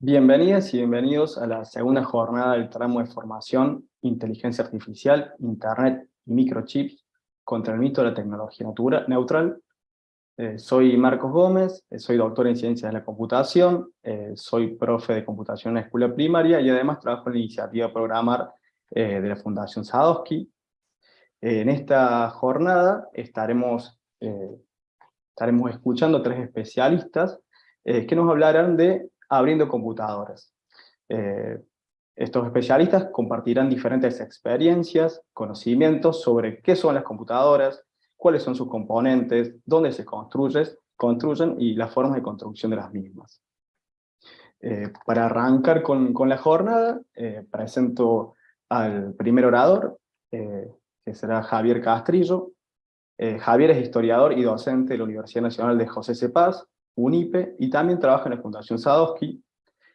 Bienvenidas y bienvenidos a la segunda jornada del tramo de formación Inteligencia Artificial, Internet y Microchips contra el mito de la tecnología neutral. Eh, soy Marcos Gómez, eh, soy doctor en Ciencias de la Computación, eh, soy profe de computación en la escuela primaria y además trabajo en la iniciativa Programar de la Fundación Sadowski. en esta jornada estaremos, estaremos escuchando a tres especialistas que nos hablarán de abriendo computadoras. Eh, estos especialistas compartirán diferentes experiencias, conocimientos sobre qué son las computadoras, cuáles son sus componentes, dónde se construyen, construyen y las formas de construcción de las mismas. Eh, para arrancar con, la jornada, eh, presento al primer orador, que será Javier Castrillo. Javier es historiador y docente de la Universidad Nacional de José C. Paz, UNIPE, y también trabaja en la Fundación Sadowski.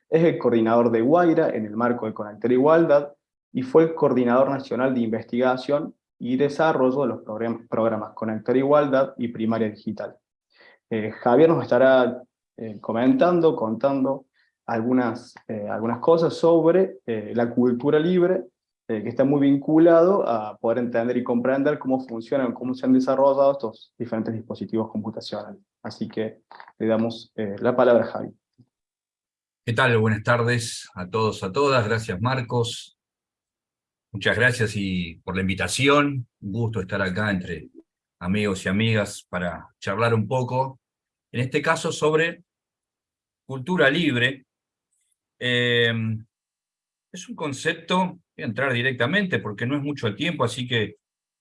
Es el coordinador de Guaira en el marco de Conectar Igualdad, y fue el coordinador nacional de investigación y desarrollo de los programas Conectar Igualdad y Primaria Digital. Eh, Javier nos estará eh, comentando, contando algunas, eh, algunas cosas sobre la cultura libre, que está muy vinculado a poder entender y comprender cómo funcionan, cómo se han desarrollado estos diferentes dispositivos computacionales. Así que le damos eh, la palabra a Javi. ¿Qué tal? Buenas tardes a todos, a todas. Gracias, Marcos. Muchas gracias y por la invitación. Un gusto estar acá entre amigos y amigas para charlar un poco, en este caso sobre cultura libre. Em, es un concepto, voy a entrar directamente porque no es mucho el tiempo, así que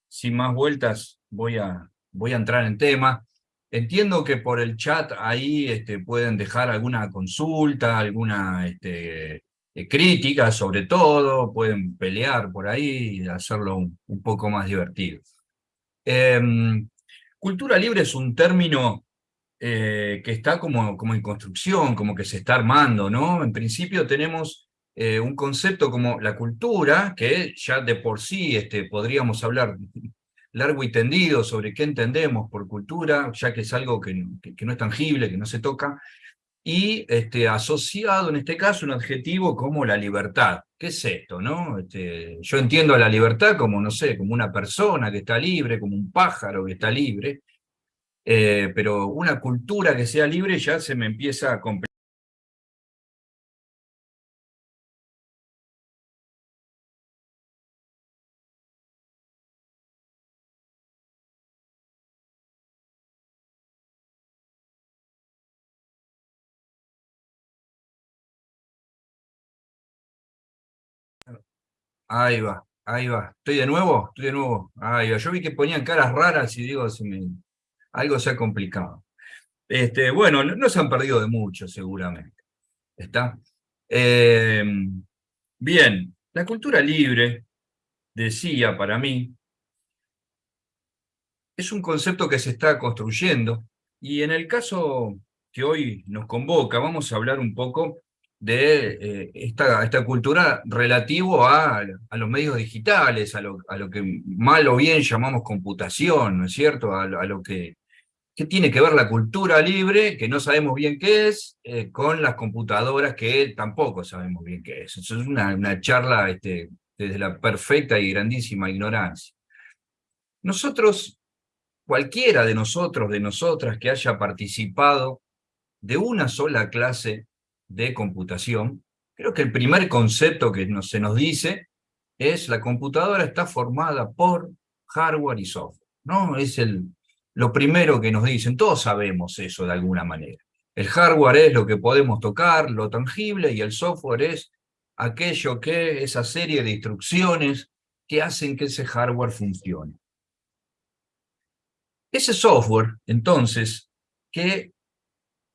sin más vueltas voy a, voy a entrar en tema. Entiendo que por el chat ahí este, pueden dejar alguna consulta, alguna este, eh, crítica sobre todo, pueden pelear por ahí y hacerlo un, poco más divertido. Em, cultura libre es un término eh, que está como, como en construcción, como que se está armando, ¿no? En principio tenemos eh, un concepto como la cultura, que ya de por sí este, podríamos hablar largo y tendido sobre qué entendemos por cultura, ya que es algo que, no es tangible, que no se toca, y este, asociado en este caso un adjetivo como la libertad. ¿Qué es esto? No? Este, yo entiendo a la libertad como, no sé, como una persona que está libre, como un pájaro que está libre, eh, pero una cultura que sea libre ya se me empieza a complicar. Ahí va, ahí va. ¿Estoy de nuevo? Estoy de nuevo. Ahí va. Yo vi que ponían caras raras y digo, algo se ha complicado. Este, bueno, no, se han perdido de mucho, seguramente. ¿Está? Em, bien, la cultura libre, decía para mí, es un concepto que se está construyendo, y en el caso que hoy nos convoca, vamos a hablar un poco de eh, esta, esta, cultura relativo a, a, los medios digitales, a lo, a lo, que mal o bien llamamos computación, ¿no es cierto? A, lo que, que, tiene que ver la cultura libre, que no sabemos bien qué es, eh, con las computadoras que tampoco sabemos bien qué es. Eso es una, una charla este, desde la perfecta y grandísima ignorancia. Nosotros, cualquiera de nosotros, de nosotras que haya participado de una sola clase de computación, creo que el primer concepto que se nos dice es la computadora está formada por hardware y software. ¿no? Es el, lo primero que nos dicen, todos sabemos eso de alguna manera. El hardware es lo que podemos tocar, lo tangible, y el software es aquello que, esa serie de instrucciones que hacen que ese hardware funcione. Ese software, entonces, que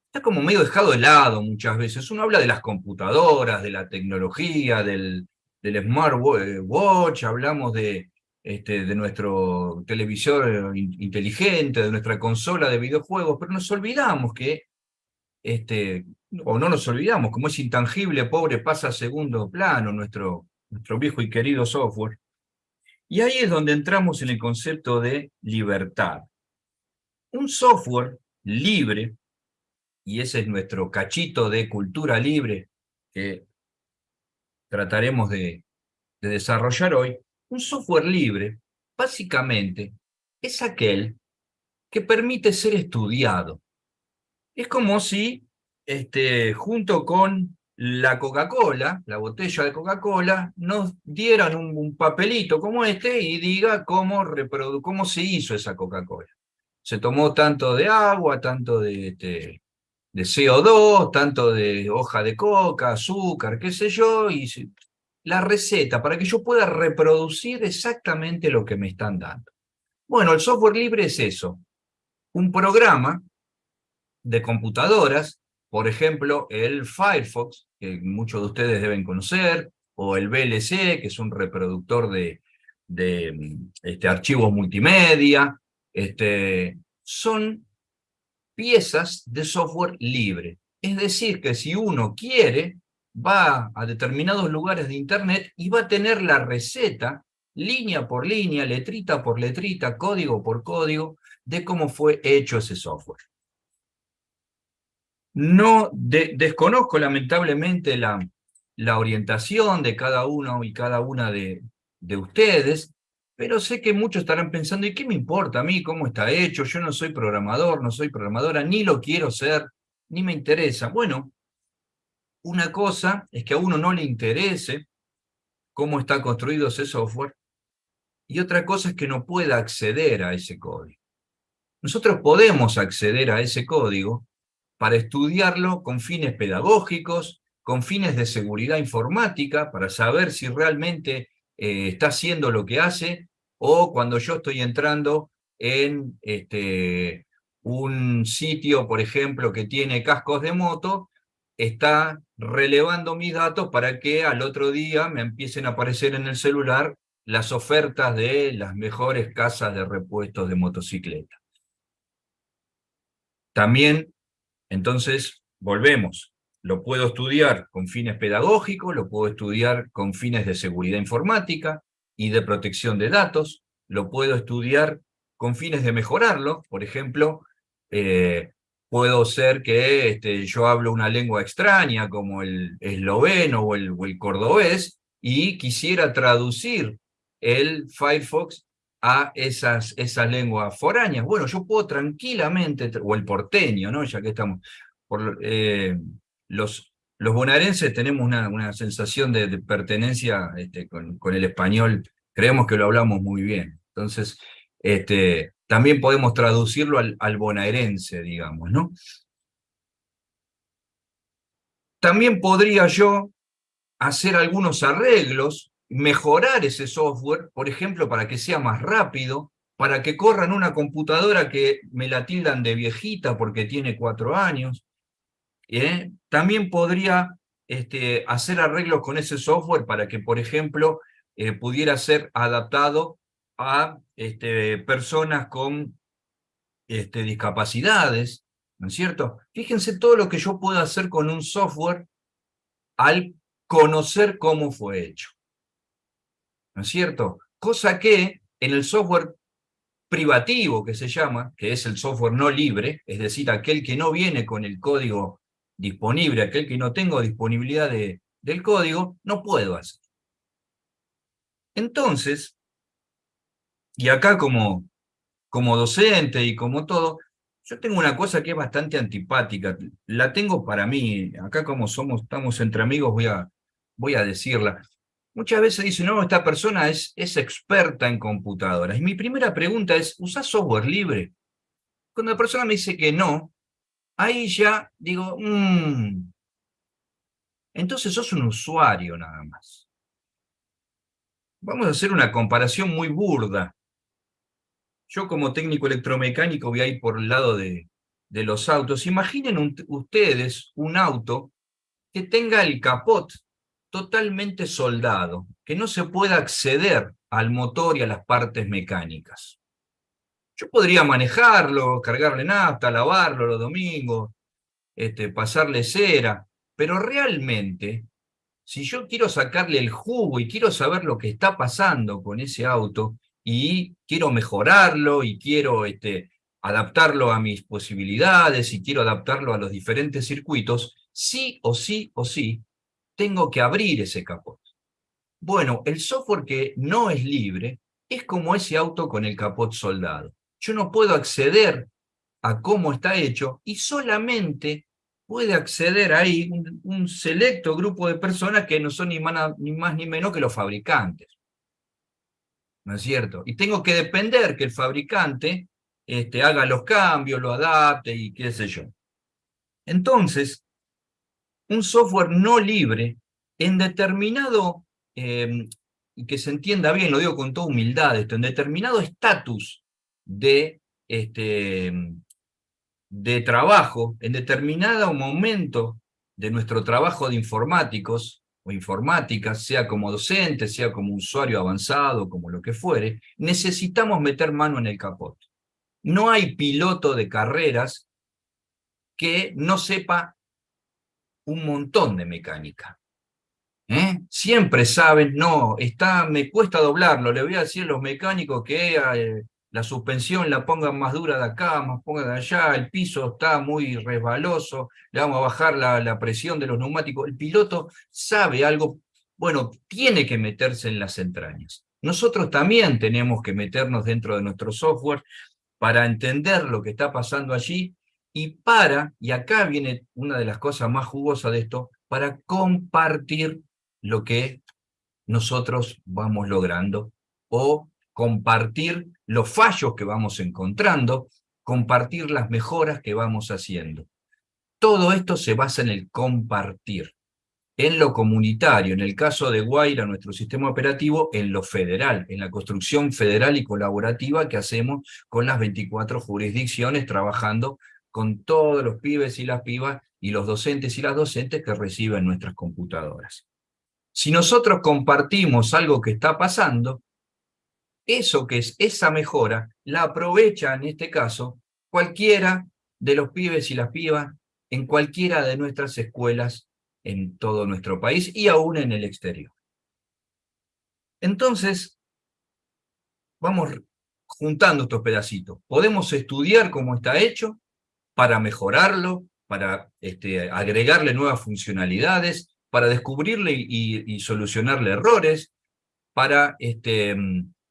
está como medio dejado de lado muchas veces. Uno habla de las computadoras, de la tecnología, del, del smartwatch, hablamos de, este, de nuestro televisor inteligente, de nuestra consola de videojuegos, pero nos olvidamos que, este, o no nos olvidamos, como es intangible, pobre, pasa a segundo plano nuestro, nuestro viejo y querido software. Y ahí es donde entramos en el concepto de libertad. Un software libre y ese es nuestro cachito de cultura libre que trataremos de, de desarrollar hoy, un software libre, básicamente, es aquel que permite ser estudiado. Es como si, este, junto con la Coca-Cola, la botella de Coca-Cola, nos dieran un, papelito como este y diga cómo, cómo se hizo esa Coca-Cola. Se tomó tanto de agua, tanto de, este, de CO2, tanto de hoja de coca, azúcar, qué sé yo, y la receta para que yo pueda reproducir exactamente lo que me están dando. Bueno, el software libre es eso, un programa de computadoras, por ejemplo, el Firefox, que muchos de ustedes deben conocer, o el VLC, que es un reproductor de, de este, archivos multimedia, este, son piezas de software libre. Es decir, que si uno quiere, va a determinados lugares de Internet y va a tener la receta, línea por línea, letrita por letrita, código por código, de cómo fue hecho ese software. No desconozco lamentablemente la, la orientación de cada uno y cada una de, de ustedes, pero sé que muchos estarán pensando, ¿y qué me importa a mí cómo está hecho? Yo no soy programador, no soy programadora, ni lo quiero ser, ni me interesa. Bueno, una cosa es que a uno no le interese cómo está construido ese software, y otra cosa es que no pueda acceder a ese código. Nosotros podemos acceder a ese código para estudiarlo con fines pedagógicos, con fines de seguridad informática, para saber si realmente eh, está haciendo lo que hace, o cuando yo estoy entrando en este, un sitio, por ejemplo, que tiene cascos de moto, está relevando mis datos para que al otro día me empiecen a aparecer en el celular las ofertas de las mejores casas de repuestos de motocicleta. También, entonces, volvemos. Lo puedo estudiar con fines pedagógicos, lo puedo estudiar con fines de seguridad informática y de protección de datos, lo puedo estudiar con fines de mejorarlo, por ejemplo, eh, puedo ser que este, yo hablo una lengua extraña como el esloveno o el, cordobés y quisiera traducir el Firefox a esas, esas lenguas foráneas. Bueno, yo puedo tranquilamente, o el porteño, ¿no? ya que estamos, por, eh, los, los bonaerenses tenemos una, una sensación de, pertenencia este, con, con, el español, creemos que lo hablamos muy bien. Entonces, este, también podemos traducirlo al, al bonaerense, digamos, ¿no? También podría yo hacer algunos arreglos, mejorar ese software, por ejemplo, para que sea más rápido, para que corra en una computadora que me la tildan de viejita porque tiene cuatro años. ¿Eh? También podría este, hacer arreglos con ese software para que, por ejemplo, eh, pudiera ser adaptado a este, personas con este, discapacidades, ¿no es cierto? Fíjense todo lo que yo puedo hacer con un software al conocer cómo fue hecho, ¿no es cierto? Cosa que en el software privativo que se llama, que es el software no libre, es decir, aquel que no viene con el código disponible, aquel que no tengo disponibilidad de, del código, no puedo hacer. Entonces, y acá como, como docente y como todo, yo tengo una cosa que es bastante antipática, la tengo para mí, acá como somos, estamos entre amigos, voy a, voy a decirla. Muchas veces dicen, no, esta persona es, es experta en computadoras. Y mi primera pregunta es, ¿usás software libre? Cuando la persona me dice que no, ahí ya digo, mmm, entonces sos un usuario nada más. Vamos a hacer una comparación muy burda. Yo como técnico electromecánico voy a ir por el lado de, de los autos. Imaginen ustedes un auto que tenga el capot totalmente soldado, que no se pueda acceder al motor y a las partes mecánicas. Yo podría manejarlo, cargarle nafta, lavarlo los domingos, este, pasarle cera, pero realmente, si yo quiero sacarle el jugo y quiero saber lo que está pasando con ese auto, y quiero mejorarlo y quiero este, adaptarlo a mis posibilidades y quiero adaptarlo a los diferentes circuitos, sí o sí o sí, tengo que abrir ese capot. Bueno, el software que no es libre es como ese auto con el capot soldado. Yo no puedo acceder a cómo está hecho y solamente puede acceder ahí un, un selecto grupo de personas que no son ni más, ni menos que los fabricantes. ¿No es cierto? Y tengo que depender que el fabricante este, haga los cambios, lo adapte y qué sé yo. Entonces, un software no libre, en determinado, y que se entienda bien, lo digo con toda humildad esto, en determinado estatus de, este, de trabajo, en determinado momento de nuestro trabajo de informáticos o informáticas, sea como docente, sea como usuario avanzado, como lo que fuere, necesitamos meter mano en el capot. No hay piloto de carreras que no sepa un montón de mecánica. ¿Eh? Siempre saben, no, está, me cuesta doblarlo, le voy a decir a los mecánicos que eh, la suspensión la pongan más dura de acá, más pongan de allá, el piso está muy resbaloso, le vamos a bajar la, la presión de los neumáticos. El piloto sabe algo, bueno, tiene que meterse en las entrañas. Nosotros también tenemos que meternos dentro de nuestro software para entender lo que está pasando allí y para, y acá viene una de las cosas más jugosas de esto, para compartir lo que nosotros vamos logrando o compartir los fallos que vamos encontrando, compartir las mejoras que vamos haciendo. Todo esto se basa en el compartir, en lo comunitario, en el caso de Guaira, nuestro sistema operativo, en lo federal, en la construcción federal y colaborativa que hacemos con las 24 jurisdicciones, trabajando con todos los pibes y las pibas y los docentes y las docentes que reciben nuestras computadoras. Si nosotros compartimos algo que está pasando, eso que es esa mejora, la aprovecha en este caso cualquiera de los pibes y las pibas en cualquiera de nuestras escuelas en todo nuestro país y aún en el exterior. Entonces, vamos juntando estos pedacitos. Podemos estudiar cómo está hecho para mejorarlo, para este, agregarle nuevas funcionalidades, para descubrirle y, solucionarle errores, para este,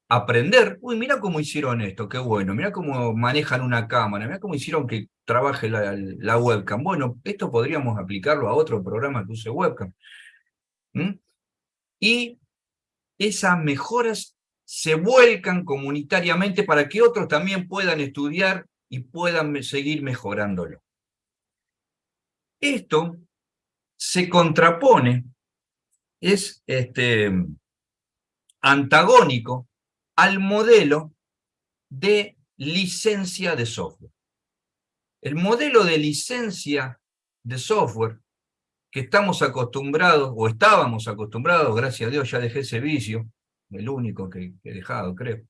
aprender, uy, mira cómo hicieron esto, qué bueno, mira cómo manejan una cámara, mira cómo hicieron que trabaje la, webcam. Bueno, esto podríamos aplicarlo a otro programa que use webcam. Y esas mejoras se vuelcan comunitariamente para que otros también puedan estudiar y puedan seguir mejorándolo. Esto se contrapone, es este, antagónico al modelo de licencia de software. El modelo de licencia de software que estamos acostumbrados, o estábamos acostumbrados, gracias a Dios ya dejé ese vicio, el único que, he dejado, creo,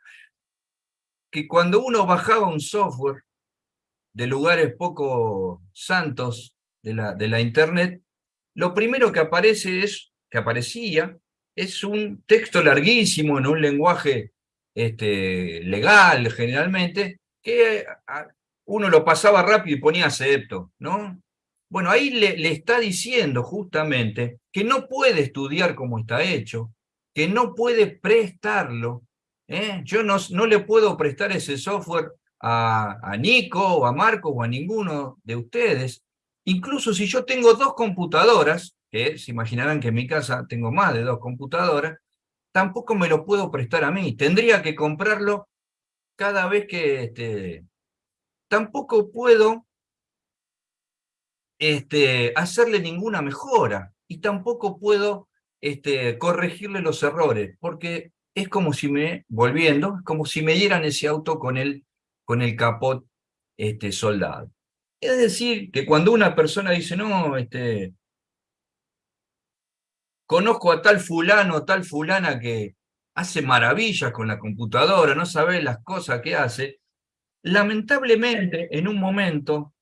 que cuando uno bajaba un software de lugares poco santos de la, de la internet, lo primero que aparece es, que aparecía, es un texto larguísimo en un lenguaje este, legal generalmente, que uno lo pasaba rápido y ponía acepto, ¿no? Bueno, ahí le, está diciendo justamente que no puede estudiar como está hecho, que no puede prestarlo. ¿eh? Yo no, no, le puedo prestar ese software a, a Nico o a Marco o a ninguno de ustedes. Incluso si yo tengo dos computadoras, que se imaginarán que en mi casa tengo más de dos computadoras, tampoco me lo puedo prestar a mí. Tendría que comprarlo cada vez que... Este, tampoco puedo este, hacerle ninguna mejora y tampoco puedo este, corregirle los errores, porque es como si me, volviendo, como si me dieran ese auto con el, con el capot este, soldado. Es decir, que cuando una persona dice, no, este, conozco a tal fulano, tal fulana que hace maravillas con la computadora, no sabe las cosas que hace, lamentablemente en un momento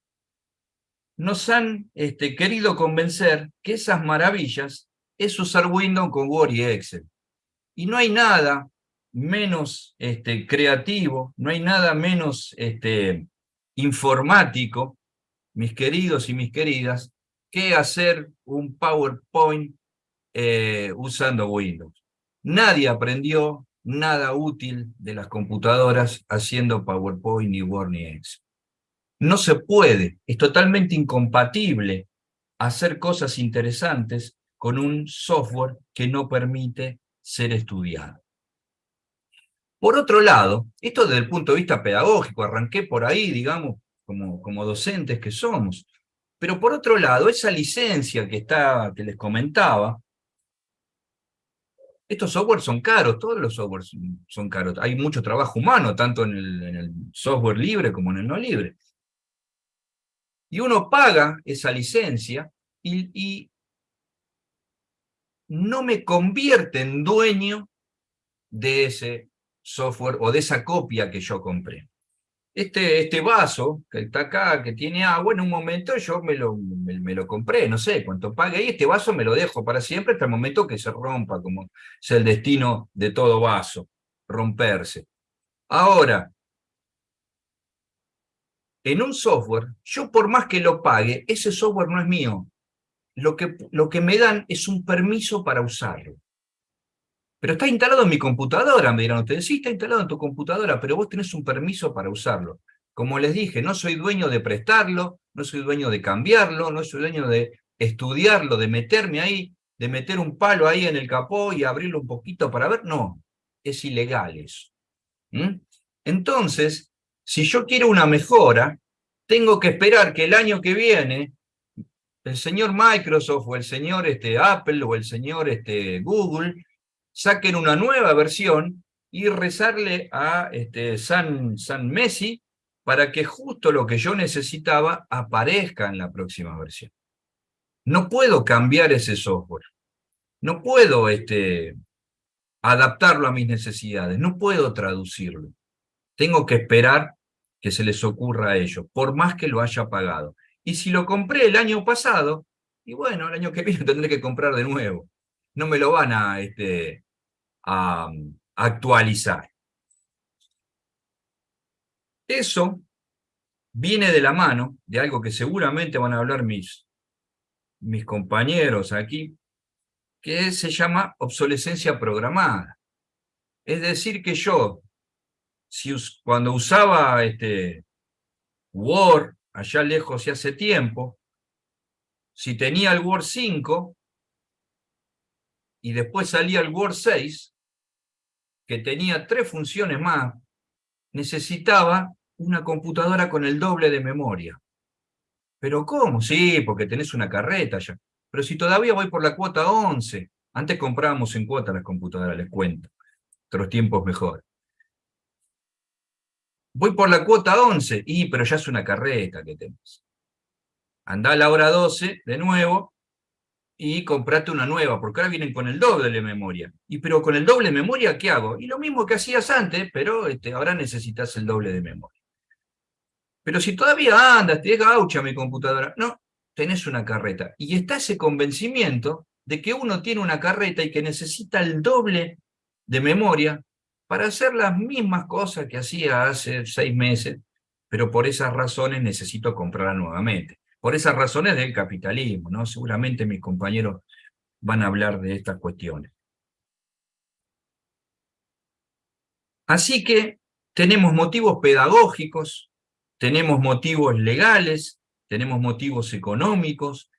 nos han este, querido convencer que esas maravillas es usar Windows con Word y Excel. Y no hay nada menos este, creativo, no hay nada menos este, informático, mis queridos y mis queridas, que hacer un PowerPoint eh, usando Windows. Nadie aprendió nada útil de las computadoras haciendo PowerPoint, ni Word, ni Excel. No se puede, es totalmente incompatible hacer cosas interesantes con un software que no permite ser estudiado. Por otro lado, esto desde el punto de vista pedagógico, arranqué por ahí, digamos, como, como docentes que somos, pero por otro lado, esa licencia que, está, que les comentaba, estos softwares son caros, todos los softwares son caros. Hay mucho trabajo humano, tanto en el, software libre como en el no libre. Y uno paga esa licencia y, no me convierte en dueño de ese software o de esa copia que yo compré. Este, este vaso que está acá, que tiene agua, en un momento yo me lo, me, lo compré, no sé cuánto pague, y este vaso me lo dejo para siempre hasta el momento que se rompa, como es el destino de todo vaso, romperse. Ahora, en un software, yo por más que lo pague, ese software no es mío. Lo que, lo que me dan es un permiso para usarlo. Pero está instalado en mi computadora, me dirán ustedes. Sí, está instalado en tu computadora, pero vos tenés un permiso para usarlo. Como les dije, no soy dueño de prestarlo, no soy dueño de cambiarlo, no soy dueño de estudiarlo, de meterme ahí, de meter un palo ahí en el capó y abrirlo un poquito para ver. No, es ilegal eso. Entonces, si yo quiero una mejora, tengo que esperar que el año que viene el señor Microsoft o el señor este, Apple o el señor este, Google saquen una nueva versión y rezarle a este, San, San Messi para que justo lo que yo necesitaba aparezca en la próxima versión. No puedo cambiar ese software. No puedo este, adaptarlo a mis necesidades. No puedo traducirlo. Tengo que esperar que se les ocurra a ellos, por más que lo haya pagado. Y si lo compré el año pasado, y bueno, el año que viene tendré que comprar de nuevo. No me lo van a, este, a, actualizar. Eso viene de la mano de algo que seguramente van a hablar mis, mis compañeros aquí, que se llama obsolescencia programada. Es decir, que yo, si cuando usaba este Word, allá lejos y hace tiempo, si tenía el Word 5 y después salía el Word 6, que tenía tres funciones más, necesitaba una computadora con el doble de memoria. ¿Pero cómo? Sí, porque tenés una carreta ya. Pero si todavía voy por la cuota 11, antes comprábamos en cuota las computadoras, les cuento. Otros tiempos mejor. Voy por la cuota 11, y pero ya es una carreta que tenés. Andá a la hora 12, de nuevo, y comprate una nueva, porque ahora vienen con el doble de memoria. Y pero con el doble de memoria, ¿qué hago? Y lo mismo que hacías antes, pero este, ahora necesitas el doble de memoria. Pero si todavía andas, te gaucha mi computadora, no, tenés una carreta. Y está ese convencimiento de que uno tiene una carreta y que necesita el doble de memoria para hacer las mismas cosas que hacía hace seis meses, pero por esas razones necesito comprarla nuevamente por esas razones del capitalismo, ¿no? Seguramente mis compañeros van a hablar de estas cuestiones. Así que tenemos motivos pedagógicos, tenemos motivos legales, tenemos motivos económicos,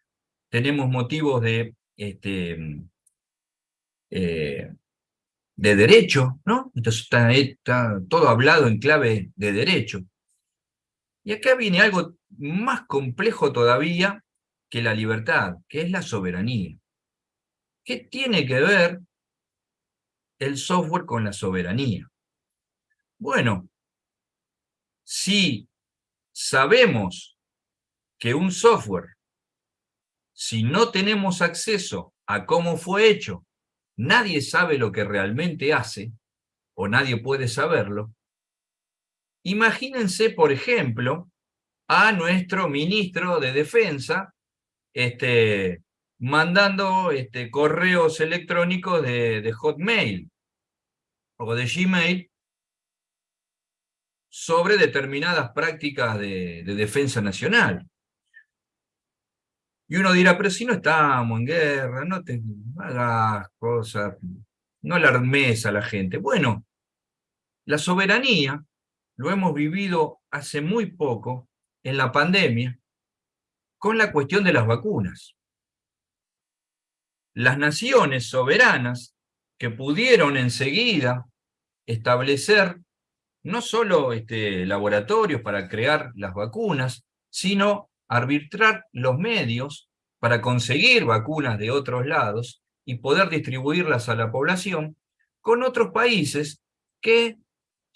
tenemos motivos de, este, eh, de derecho, ¿no? Entonces está, está todo hablado en clave de derecho. Y acá viene algo más complejo todavía que la libertad, que es la soberanía. ¿Qué tiene que ver el software con la soberanía? Bueno, si sabemos que un software, si no tenemos acceso a cómo fue hecho, nadie sabe lo que realmente hace, o nadie puede saberlo, imagínense, por ejemplo, a nuestro ministro de Defensa, este, mandando este, correos electrónicos de, Hotmail o de Gmail sobre determinadas prácticas de, defensa nacional. Y uno dirá, pero si no estamos en guerra, no te hagas cosas, no alarmes a la gente. Bueno, la soberanía lo hemos vivido hace muy poco en la pandemia con la cuestión de las vacunas. Las naciones soberanas que pudieron enseguida establecer no solo este, laboratorios para crear las vacunas, sino arbitrar los medios para conseguir vacunas de otros lados y poder distribuirlas a la población con otros países que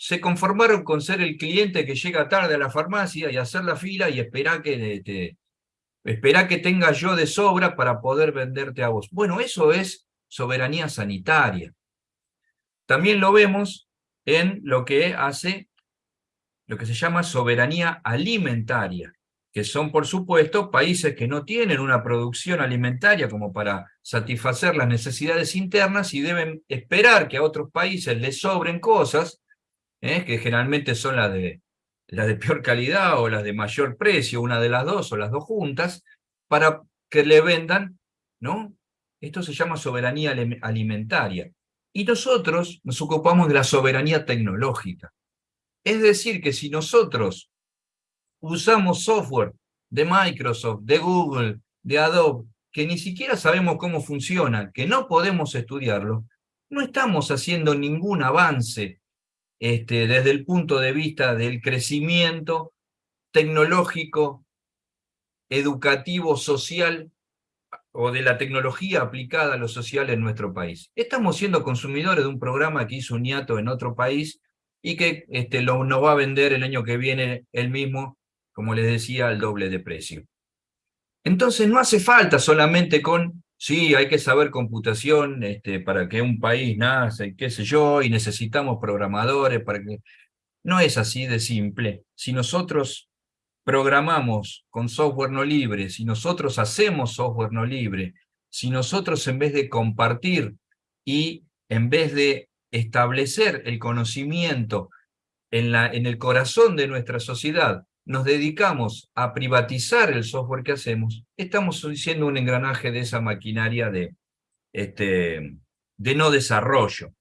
se conformaron con ser el cliente que llega tarde a la farmacia y hacer la fila y esperar que, te, que tenga yo de sobra para poder venderte a vos. Bueno, eso es soberanía sanitaria. También lo vemos en lo que hace, lo que se llama soberanía alimentaria, que son, por supuesto, países que no tienen una producción alimentaria como para satisfacer las necesidades internas y deben esperar que a otros países les sobren cosas ¿eh? que generalmente son las de, las de peor calidad o las de mayor precio, una de las dos o las dos juntas, para que le vendan, ¿no? Esto se llama soberanía alimentaria. Y nosotros nos ocupamos de la soberanía tecnológica. Es decir, que si nosotros usamos software de Microsoft, de Google, de Adobe, que ni siquiera sabemos cómo funciona, que no podemos estudiarlo, no estamos haciendo ningún avance este, desde el punto de vista del crecimiento tecnológico, educativo, social, o de la tecnología aplicada a lo social en nuestro país. Estamos siendo consumidores de un programa que hizo un en otro país y que este, nos va a vender el año que viene el mismo, como les decía, al doble de precio. Entonces no hace falta solamente con sí, hay que saber computación este, para que un país nace, qué sé yo, y necesitamos programadores para que... No es así de simple. Si nosotros programamos con software no libre, si nosotros hacemos software no libre, si nosotros en vez de compartir y en vez de establecer el conocimiento en, la, en el corazón de nuestra sociedad, nos dedicamos a privatizar el software que hacemos, estamos siendo un engranaje de esa maquinaria de, este, de no desarrollo.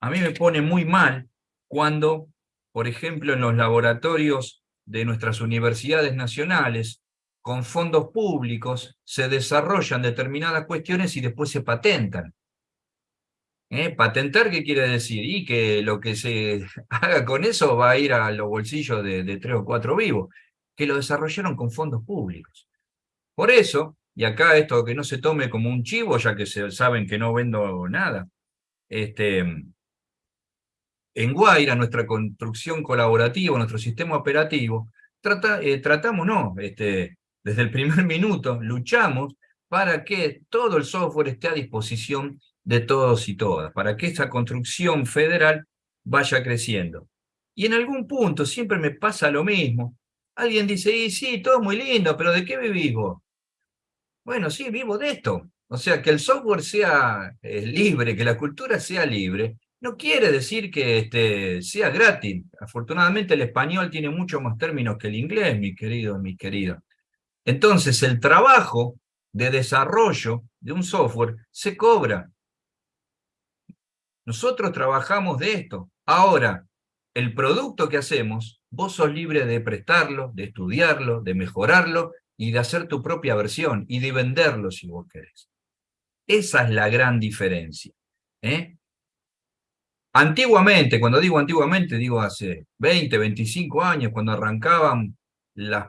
A mí me pone muy mal cuando, por ejemplo, en los laboratorios de nuestras universidades nacionales, con fondos públicos, se desarrollan determinadas cuestiones y después se patentan. ¿Eh? ¿Patentar qué quiere decir? Y que lo que se haga con eso va a ir a los bolsillos de, tres o cuatro vivos, que lo desarrollaron con fondos públicos. Por eso, y acá esto que no se tome como un chivo, ya que se, saben que no vendo nada, este, en Guaira, nuestra construcción colaborativa, nuestro sistema operativo, trata, eh, tratamos, no, este, desde el primer minuto luchamos para que todo el software esté a disposición de todos y todas, para que esa construcción federal vaya creciendo. Y en algún punto siempre me pasa lo mismo. Alguien dice, y sí, todo muy lindo, pero ¿de qué vivís vos? Bueno, sí, vivo de esto. O sea, que el software sea eh, libre, que la cultura sea libre, no quiere decir que este, sea gratis. Afortunadamente el español tiene mucho más términos que el inglés, mi querido, mi querida. Entonces el trabajo de desarrollo de un software se cobra. Nosotros trabajamos de esto. Ahora, el producto que hacemos, vos sos libre de prestarlo, de estudiarlo, de mejorarlo y de hacer tu propia versión y de venderlo si vos querés. Esa es la gran diferencia. ¿eh? Antiguamente, cuando digo antiguamente, digo hace 20, 25 años, cuando arrancaban las,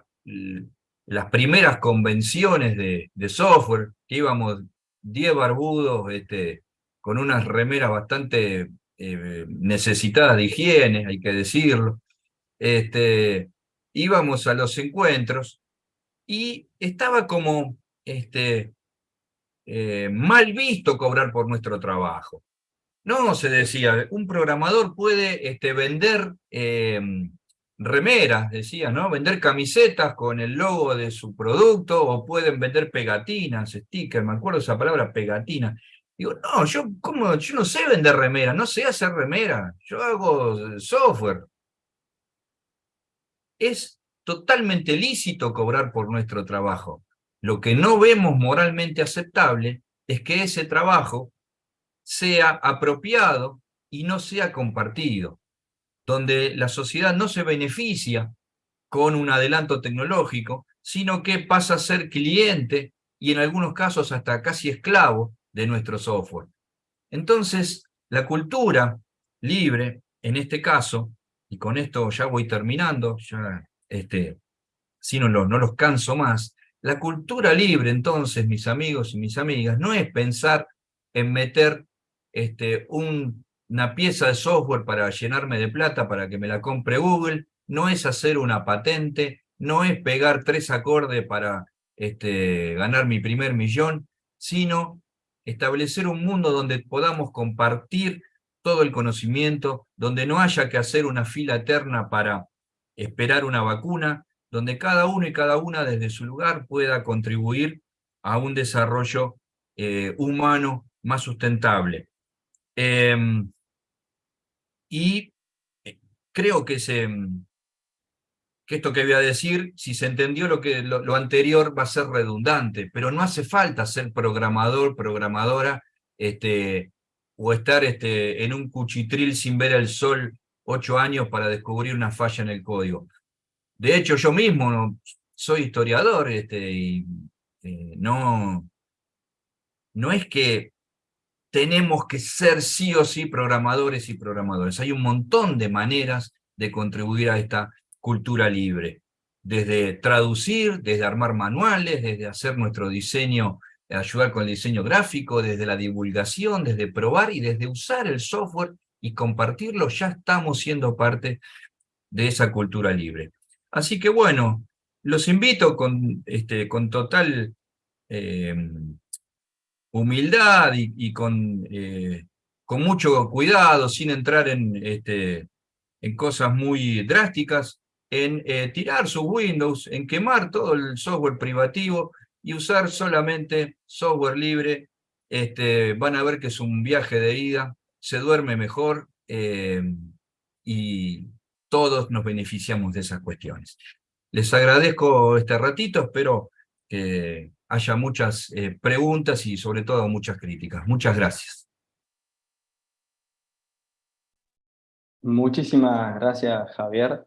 las primeras convenciones de, de software, que íbamos 10 barbudos este, con unas remeras bastante eh, necesitadas de higiene, hay que decirlo. Este, íbamos a los encuentros y estaba como este, eh, mal visto cobrar por nuestro trabajo. No, se decía, un programador puede este, vender em, remeras, decía, ¿no? Vender camisetas con el logo de su producto, o pueden vender pegatinas, stickers, me acuerdo esa palabra, pegatina. Digo, no, yo, ¿cómo? yo no sé vender remeras, no sé hacer remeras, yo hago software. Es totalmente lícito cobrar por nuestro trabajo. Lo que no vemos moralmente aceptable es que ese trabajo sea apropiado y no sea compartido, donde la sociedad no se beneficia con un adelanto tecnológico, sino que pasa a ser cliente y en algunos casos hasta casi esclavo de nuestro software. Entonces, la cultura libre, en este caso, y con esto ya voy terminando, este, si no, no los canso más, la cultura libre, entonces, mis amigos y mis amigas, no es pensar en meter este, una pieza de software para llenarme de plata para que me la compre Google, no es hacer una patente, no es pegar tres acordes para este, ganar mi primer millón, sino establecer un mundo donde podamos compartir todo el conocimiento, donde no haya que hacer una fila eterna para esperar una vacuna, donde cada uno y cada una desde su lugar pueda contribuir a un desarrollo eh, humano más sustentable. Em, y eh, creo que, se, que esto que voy a decir, si se entendió lo, que, lo, anterior va a ser redundante, pero no hace falta ser programador, programadora, este, o estar este, en un cuchitril sin ver el sol ocho años para descubrir una falla en el código. De hecho, yo mismo soy historiador este, y eh, no, no es que tenemos que ser sí o sí programadores y programadores. Hay un montón de maneras de contribuir a esta cultura libre, desde traducir, desde armar manuales, desde hacer nuestro diseño, ayudar con el diseño gráfico, desde la divulgación, desde probar y desde usar el software y compartirlo, ya estamos siendo parte de esa cultura libre. Así que bueno, los invito con, este, con total eh, humildad y, con, eh, con mucho cuidado, sin entrar en, este, en cosas muy drásticas, en eh, tirar sus Windows, en quemar todo el software privativo y usar solamente software libre. Este, van a ver que es un viaje de ida, se duerme mejor eh, y todos nos beneficiamos de esas cuestiones. Les agradezco este ratito, espero que haya muchas eh, preguntas y sobre todo muchas críticas. Muchas gracias. Muchísimas gracias, Javier.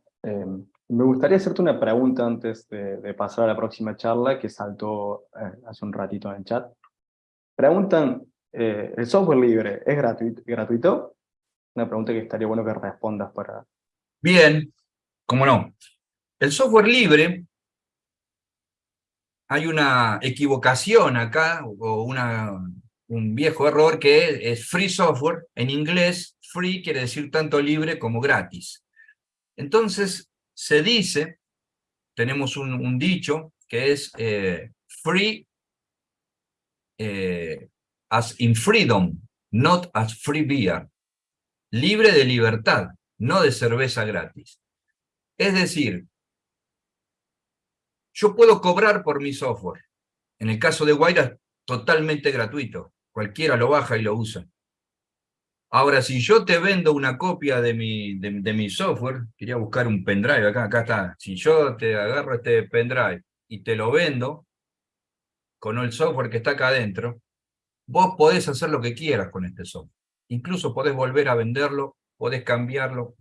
Me gustaría hacerte una pregunta antes de, pasar a la próxima charla que saltó eh, hace un ratito en el chat. Preguntan, eh, ¿el software libre es gratuito, gratuito? Una pregunta que estaría bueno que respondas para... Bien, cómo no. El software libre, hay una equivocación acá, o una, un viejo error que es free software. En inglés, free quiere decir tanto libre como gratis. Entonces, se dice, tenemos un, dicho que es eh, free eh, as in freedom, not as free beer. Libre de libertad, no de cerveza gratis. Es decir, yo puedo cobrar por mi software. En el caso de Guaira, totalmente gratuito. Cualquiera lo baja y lo usa. Ahora, si yo te vendo una copia de mi, de, mi software, quería buscar un pendrive, acá, acá está. Si yo te agarro este pendrive y te lo vendo con el software que está acá adentro, vos podés hacer lo que quieras con este software. Incluso podés volver a venderlo, podés cambiarlo.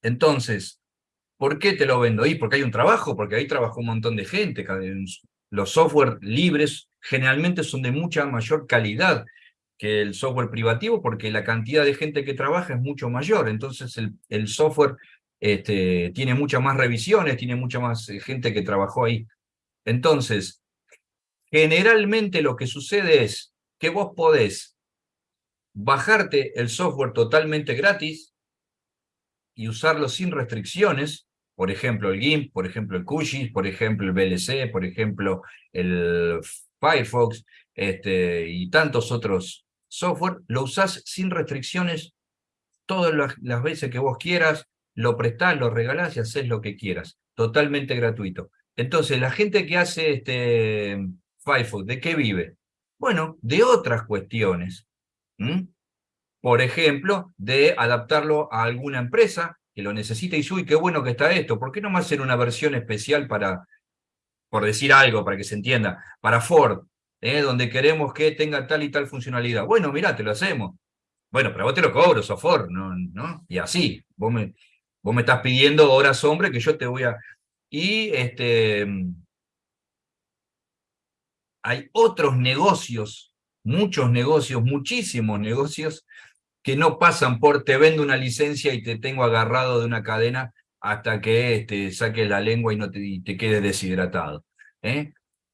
Entonces, ¿por qué te lo vendo? ahí? porque hay un trabajo, porque ahí trabajó un montón de gente. Los software libres generalmente son de mucha mayor calidad que el software privativo porque la cantidad de gente que trabaja es mucho mayor, entonces el, software este, tiene muchas más revisiones, tiene mucha más eh, gente que trabajó ahí. Entonces, generalmente lo que sucede es que vos podés bajarte el software totalmente gratis y usarlo sin restricciones, por ejemplo el GIMP, por ejemplo el QGIS, por ejemplo el VLC, por ejemplo el Firefox, este, y tantos otros software, lo usás sin restricciones todas las, veces que vos quieras, lo prestás, lo regalás y haces lo que quieras, totalmente gratuito. Entonces, la gente que hace este Firefox, ¿de qué vive? Bueno, de otras cuestiones. Por ejemplo, de adaptarlo a alguna empresa que lo necesita y uy, qué bueno que está esto, ¿por qué no más hacer una versión especial para, por decir algo, para que se entienda, para Ford, ¿eh? donde queremos que tenga tal y tal funcionalidad. Bueno, mira, te lo hacemos. Bueno, pero vos te lo cobro, sos Ford, ¿no? Y así, vos me, vos me estás pidiendo horas hombre que yo te voy a... Y este, hay otros negocios, muchos negocios, muchísimos negocios, que no pasan por te vendo una licencia y te tengo agarrado de una cadena hasta que este, saques la lengua y no te, te quedes deshidratado. ¿eh?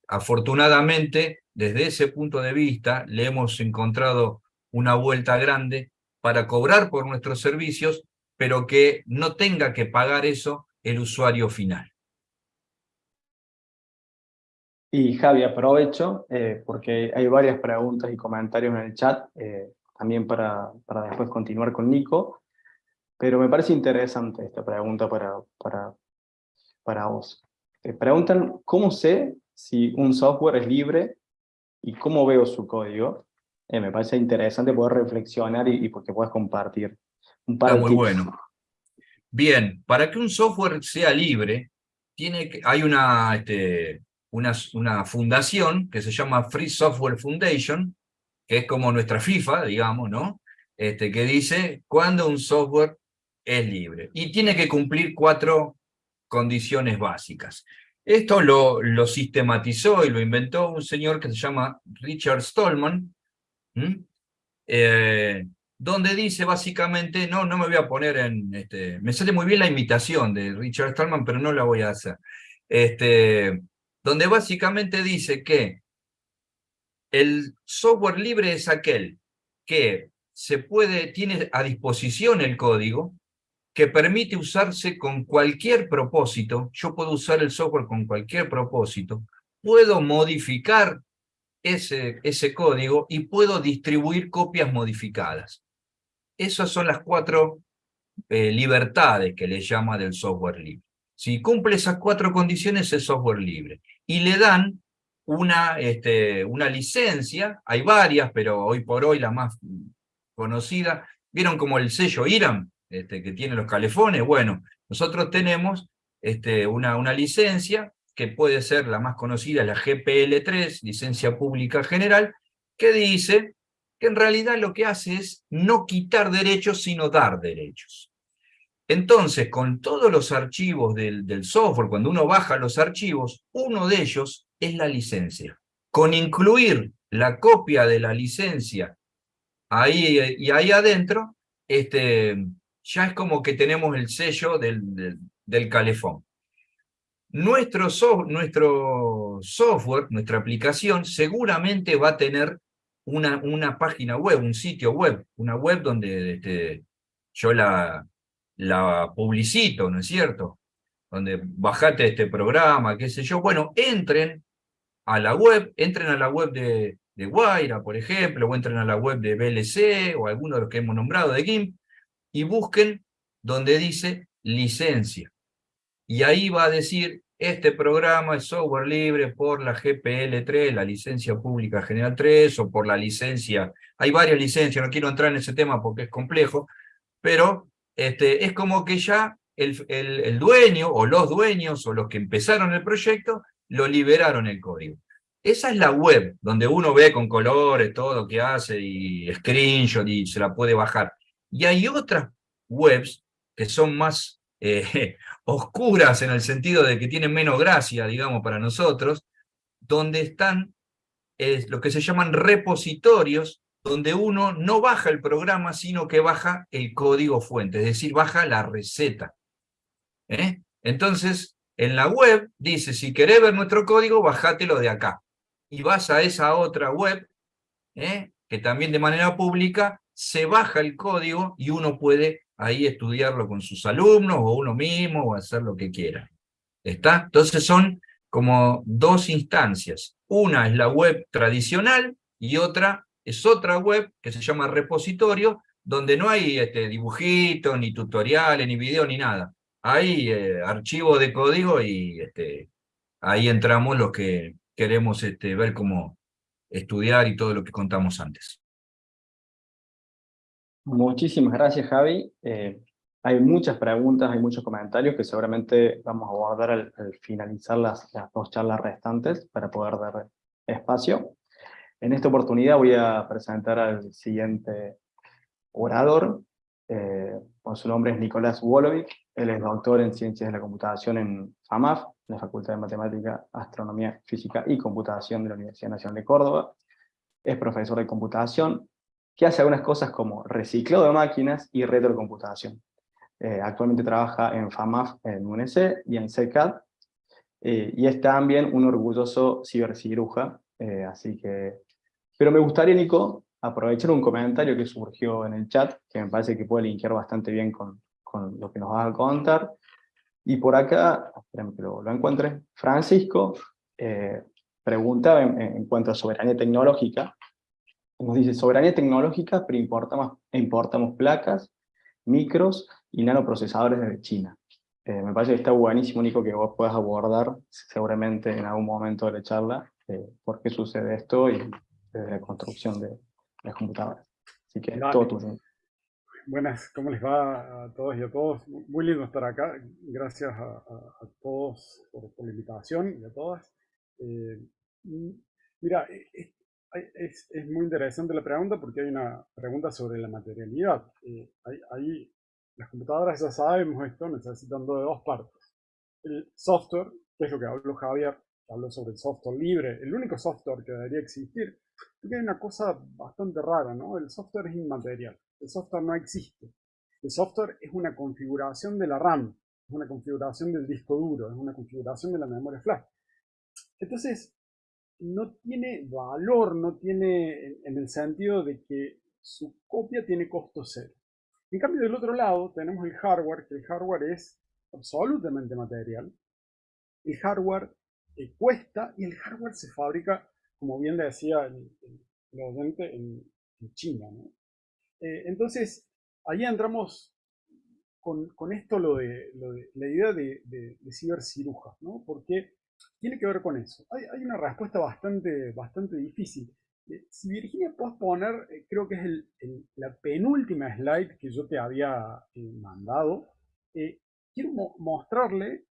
Afortunadamente, desde ese punto de vista, le hemos encontrado una vuelta grande para cobrar por nuestros servicios, pero que no tenga que pagar eso el usuario final. Y Javi, aprovecho, eh, porque hay varias preguntas y comentarios en el chat, eh, también para, para, después continuar con Nico, pero me parece interesante esta pregunta para, para, para vos. Preguntan, ¿cómo sé si un software es libre y cómo veo su código? me parece interesante poder reflexionar y, porque puedes compartir un par Está muy bueno. Bien, para que un software sea libre, tiene que, hay una, este, una, fundación que se llama Free Software Foundation, que es como nuestra FIFA, digamos, ¿no? Este, que dice cuándo un software es libre. Y tiene que cumplir cuatro condiciones básicas. Esto lo, lo sistematizó y lo inventó un señor que se llama Richard Stallman, eh, donde dice básicamente, no, no me voy a poner en, este, me sale muy bien la imitación de Richard Stallman, pero no la voy a hacer. Este, donde básicamente dice que el software libre es aquel que se puede, tiene a disposición el código, que permite usarse con cualquier propósito, yo puedo usar el software con cualquier propósito, puedo modificar ese, ese código y puedo distribuir copias modificadas. Esas son las cuatro eh, libertades que le llama del software libre. Si cumple esas cuatro condiciones es software libre. Y le dan una, este, una licencia, hay varias, pero hoy por hoy la más conocida, ¿vieron como el sello IRAM este, que tiene los calefones? Bueno, nosotros tenemos este, una, una licencia que puede ser la más conocida, la GPL3, licencia pública general, que dice que en realidad lo que hace es no quitar derechos, sino dar derechos. Entonces, con todos los archivos del, software, cuando uno baja los archivos, uno de ellos es la licencia. Con incluir la copia de la licencia ahí y ahí adentro, este, ya es como que tenemos el sello del, del, calefón. Nuestro, nuestro, software, nuestra aplicación, seguramente va a tener una, una página web, un sitio web, una web donde este, yo la, la publicito, ¿no es cierto? Donde bajate este programa, qué sé yo. Bueno, entren a la web, entren a la web de, de Guaira, por ejemplo, o entren a la web de BLC, o alguno de los que hemos nombrado de GIMP, y busquen donde dice licencia. Y ahí va a decir, este programa es software libre por la GPL3, la licencia pública general 3, o por la licencia, hay varias licencias, no quiero entrar en ese tema porque es complejo, pero este, es como que ya el, el, dueño, o los dueños, o los que empezaron el proyecto, lo liberaron el código. Esa es la web, donde uno ve con colores todo lo que hace, y screenshot, y se la puede bajar. Y hay otras webs que son más eh, oscuras en el sentido de que tienen menos gracia, digamos, para nosotros, donde están lo que se llaman repositorios donde uno no baja el programa, sino que baja el código fuente, es decir, baja la receta. ¿eh? Entonces, en la web dice, si querés ver nuestro código, bajátelo de acá. Y vas a esa otra web, ¿eh? que también de manera pública se baja el código y uno puede ahí estudiarlo con sus alumnos o uno mismo o hacer lo que quiera. ¿Está? Entonces son como dos instancias. Una es la web tradicional y otra es otra web que se llama repositorio, donde no hay este, dibujitos, ni tutoriales, ni video, ni nada. Hay eh, archivos de código y este, ahí entramos los que queremos este, ver cómo estudiar y todo lo que contamos antes. Muchísimas gracias, Javi. Eh, Hay muchas preguntas, hay muchos comentarios que seguramente vamos a abordar al, finalizar las, dos charlas restantes para poder dar espacio. En esta oportunidad voy a presentar al siguiente orador, eh, su nombre es Nicolás Wolovic, él es doctor en Ciencias de la Computación en FAMAF, la Facultad de Matemática, Astronomía, Física y Computación de la Universidad Nacional de Córdoba. Es profesor de computación, que hace algunas cosas como reciclado de máquinas y retrocomputación. Eh, actualmente trabaja en FAMAF, en UNC y en CECAD, eh, y es también un orgulloso ciberciruja, eh, así que... Pero me gustaría, Nico, aprovechar un comentario que surgió en el chat, que me parece que puede linkear bastante bien con, con lo que nos vas a contar. Y por acá, esperen que lo, encuentre, Francisco eh, pregunta en, cuanto a soberanía tecnológica. Nos dice, soberanía tecnológica, pero importamos, importamos placas, micros y nanoprocesadores de China. Eh, me parece que está buenísimo, Nico, que vos puedas abordar seguramente en algún momento de la charla eh, por qué sucede esto y desde la construcción de, las computadoras. Así que todo tuyo. Buenas, ¿cómo les va a todos y a todos? Muy lindo estar acá. Gracias a, todos por, la invitación y a todas. Eh, mira, e, es, es, muy interesante la pregunta porque hay una pregunta sobre la materialidad. Eh, hay, las computadoras, ya sabemos esto, necesitan de dos partes. El software, que es lo que habló Javier, habló sobre el software libre, el único software que debería existir, porque hay una cosa bastante rara, ¿no? El software es inmaterial, el software no existe. El software es una configuración de la RAM, es una configuración del disco duro, es una configuración de la memoria flash. Entonces, no tiene valor, no tiene en el sentido de que su copia tiene costo cero. En cambio, del otro lado tenemos el hardware, que el hardware es absolutamente material. El hardware cuesta y el hardware se fabrica como bien decía el, el, en, China. Eh, entonces, ahí entramos con, esto lo de, la idea de, de, cibercirujas, ¿no? porque tiene que ver con eso. Hay, una respuesta bastante, bastante difícil. Eh, si Virginia puedes poner, eh, creo que es la penúltima slide que yo te había mandado, quiero mostrarle,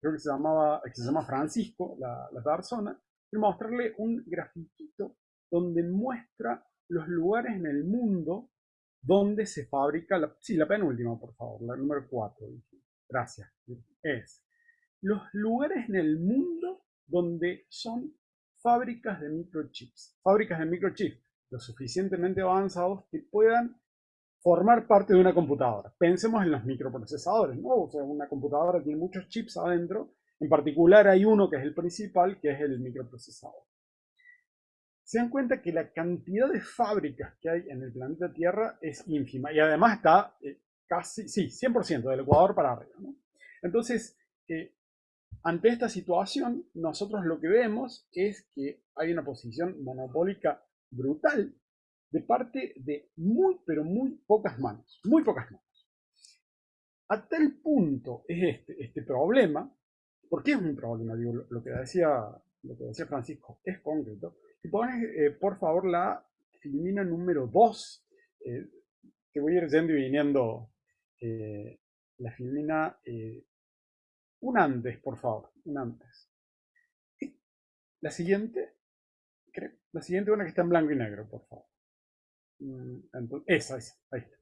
creo que se, llamaba, que se llama Francisco, la, la persona, mostrarle un grafiquito donde muestra los lugares en el mundo donde se fabrica, la, sí, la penúltima, por favor, la número 4. Gracias. Es los lugares en el mundo donde son fábricas de microchips. Fábricas de microchips lo suficientemente avanzados que puedan formar parte de una computadora. Pensemos en los microprocesadores, ¿no? O sea, una computadora tiene muchos chips adentro en particular hay uno que es el principal, que es el microprocesador. Se dan cuenta que la cantidad de fábricas que hay en el planeta Tierra es ínfima y además está eh, casi, sí, 100% del Ecuador para arriba. Entonces, eh, ante esta situación, nosotros lo que vemos es que hay una posición monopólica brutal de parte de muy, pero muy pocas manos, muy pocas manos. A tal punto es este, este problema ¿Por qué es un problema? Digo, lo, que decía, lo que decía Francisco es concreto. Si pones, eh, por favor, la filmina número 2, eh, te voy a ir yendo y viniendo eh, la filmina un antes, por favor, un antes. la siguiente, la siguiente una que está en blanco y negro, por favor. Mm, esa, esa, ahí está.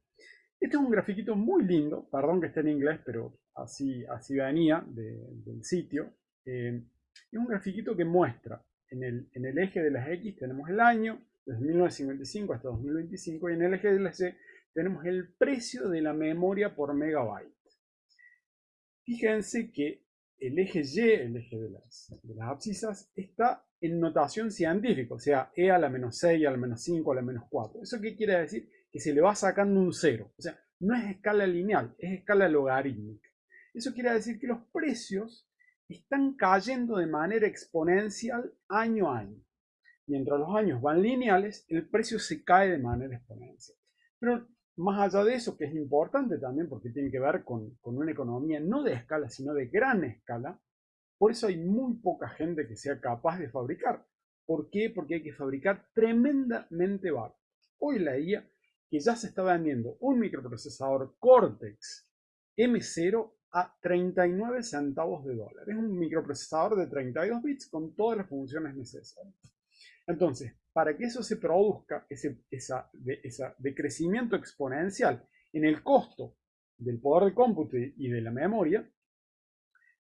Este es un grafiquito muy lindo, perdón que esté en inglés, pero así, así venía del sitio. Eh, es un grafiquito que muestra en el, eje de las X tenemos el año, desde 1955 hasta 2025, y en el eje de las C tenemos el precio de la memoria por megabyte. Fíjense que el eje Y, el eje de las, abscisas, está en notación científica, o sea, E a la menos 6, a la menos 5, a la menos 4. ¿Eso qué quiere decir? que se le va sacando un cero. O sea, no es escala lineal, es escala logarítmica. Eso quiere decir que los precios están cayendo de manera exponencial año a año. Mientras los años van lineales, el precio se cae de manera exponencial. Pero más allá de eso, que es importante también porque tiene que ver con, con una economía no de escala, sino de gran escala, por eso hay muy poca gente que sea capaz de fabricar. ¿Por qué? Porque hay que fabricar tremendamente barato. Hoy la IA que ya se está vendiendo un microprocesador Cortex M0 a 39 centavos de dólar. Es un microprocesador de 32 bits con todas las funciones necesarias. Entonces, para que eso se produzca, ese esa, de, decrecimiento exponencial en el costo del poder de cómputo y de la memoria,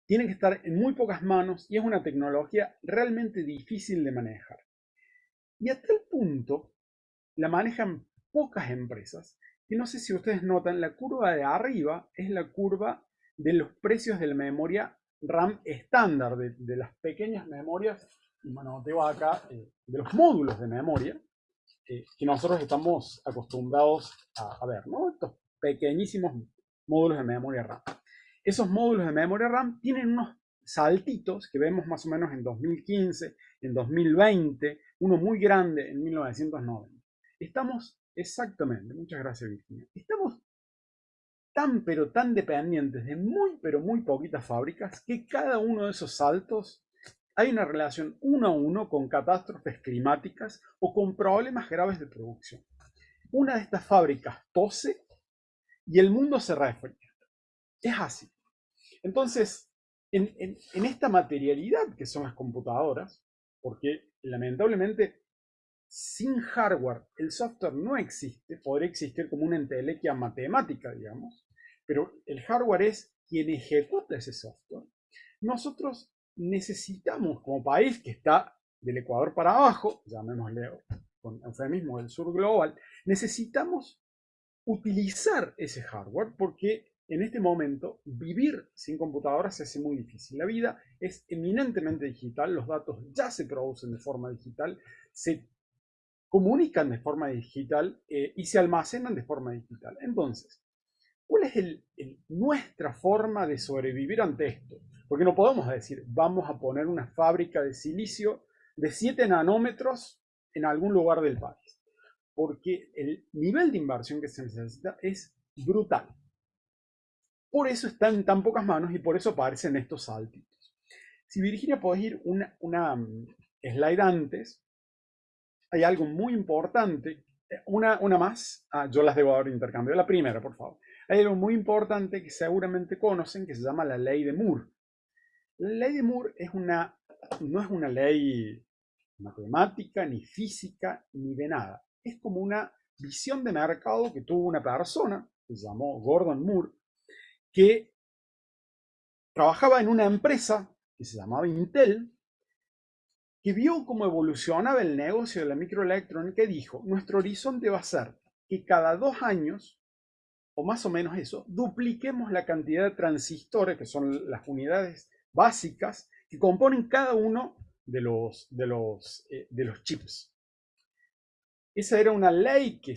tiene que estar en muy pocas manos y es una tecnología realmente difícil de manejar. Y hasta el punto la manejan pocas empresas, que no sé si ustedes notan, la curva de arriba es la curva de los precios de la memoria RAM estándar, de, las pequeñas memorias, bueno, tengo acá, eh, de los módulos de memoria, eh, que nosotros estamos acostumbrados a, ver, ¿no? Estos pequeñísimos módulos de memoria RAM. Esos módulos de memoria RAM tienen unos saltitos que vemos más o menos en 2015, en 2020, uno muy grande en 1990. Estamos exactamente, muchas gracias Virginia, estamos tan pero tan dependientes de muy pero muy poquitas fábricas que cada uno de esos saltos hay una relación uno a uno con catástrofes climáticas o con problemas graves de producción. Una de estas fábricas tose y el mundo se refría. Es así. Entonces, en, esta materialidad que son las computadoras, porque lamentablemente sin hardware el software no existe, podría existir como una entelequia matemática, digamos, pero el hardware es quien ejecuta ese software. Nosotros necesitamos, como país que está del Ecuador para abajo, llamémosle con eufemismo del sur global, necesitamos utilizar ese hardware porque en este momento, vivir sin computadoras se hace muy difícil. La vida es eminentemente digital, los datos ya se producen de forma digital, se comunican de forma digital eh, y se almacenan de forma digital. Entonces, ¿cuál es nuestra forma de sobrevivir ante esto? Porque no podemos decir, vamos a poner una fábrica de silicio de 7 nanómetros en algún lugar del país. Porque el nivel de inversión que se necesita es brutal. Por eso están en tan pocas manos y por eso aparecen estos saltitos. Si Virginia podés ir una, una mm, slide antes, hay algo muy importante. Eh, una, una más. Ah, yo las debo haber intercambio. La primera, por favor. Hay algo muy importante que seguramente conocen que se llama la ley de Moore. La ley de Moore no es una ley matemática, ni física, ni de nada. Es como una visión de mercado que tuvo una persona, que se llamó Gordon Moore, que trabajaba en una empresa que se llamaba Intel, que vio cómo evolucionaba el negocio de la microelectrónica y dijo, nuestro horizonte va a ser que cada dos años, o más o menos eso, dupliquemos la cantidad de transistores, que son las unidades básicas, que componen cada uno de los, de los, eh, de los chips. Esa era una ley que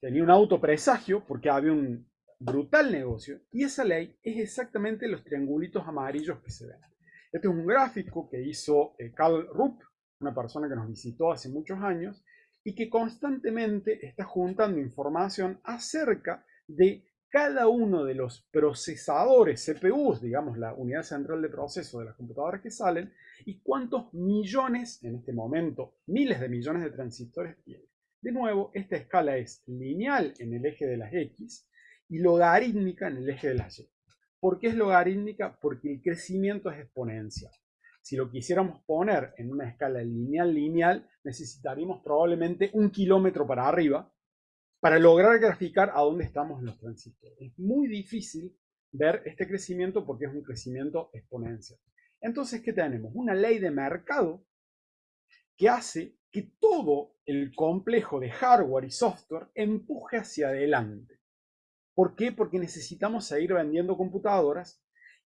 tenía un autopresagio, porque había un brutal negocio y esa ley es exactamente los triangulitos amarillos que se ven. Este es un gráfico que hizo eh, Carl Rupp, una persona que nos visitó hace muchos años y que constantemente está juntando información acerca de cada uno de los procesadores, CPUs, digamos la unidad central de proceso de las computadoras que salen, y cuántos millones, en este momento, miles de millones de transistores tiene. De nuevo, esta escala es lineal en el eje de las X y logarítmica en el eje de la Y. ¿Por qué es logarítmica? Porque el crecimiento es exponencial. Si lo quisiéramos poner en una escala lineal-lineal, necesitaríamos probablemente un kilómetro para arriba para lograr graficar a dónde estamos los transistores. Es muy difícil ver este crecimiento porque es un crecimiento exponencial. Entonces, ¿qué tenemos? Una ley de mercado que hace que todo el complejo de hardware y software empuje hacia adelante. ¿Por qué? Porque necesitamos seguir vendiendo computadoras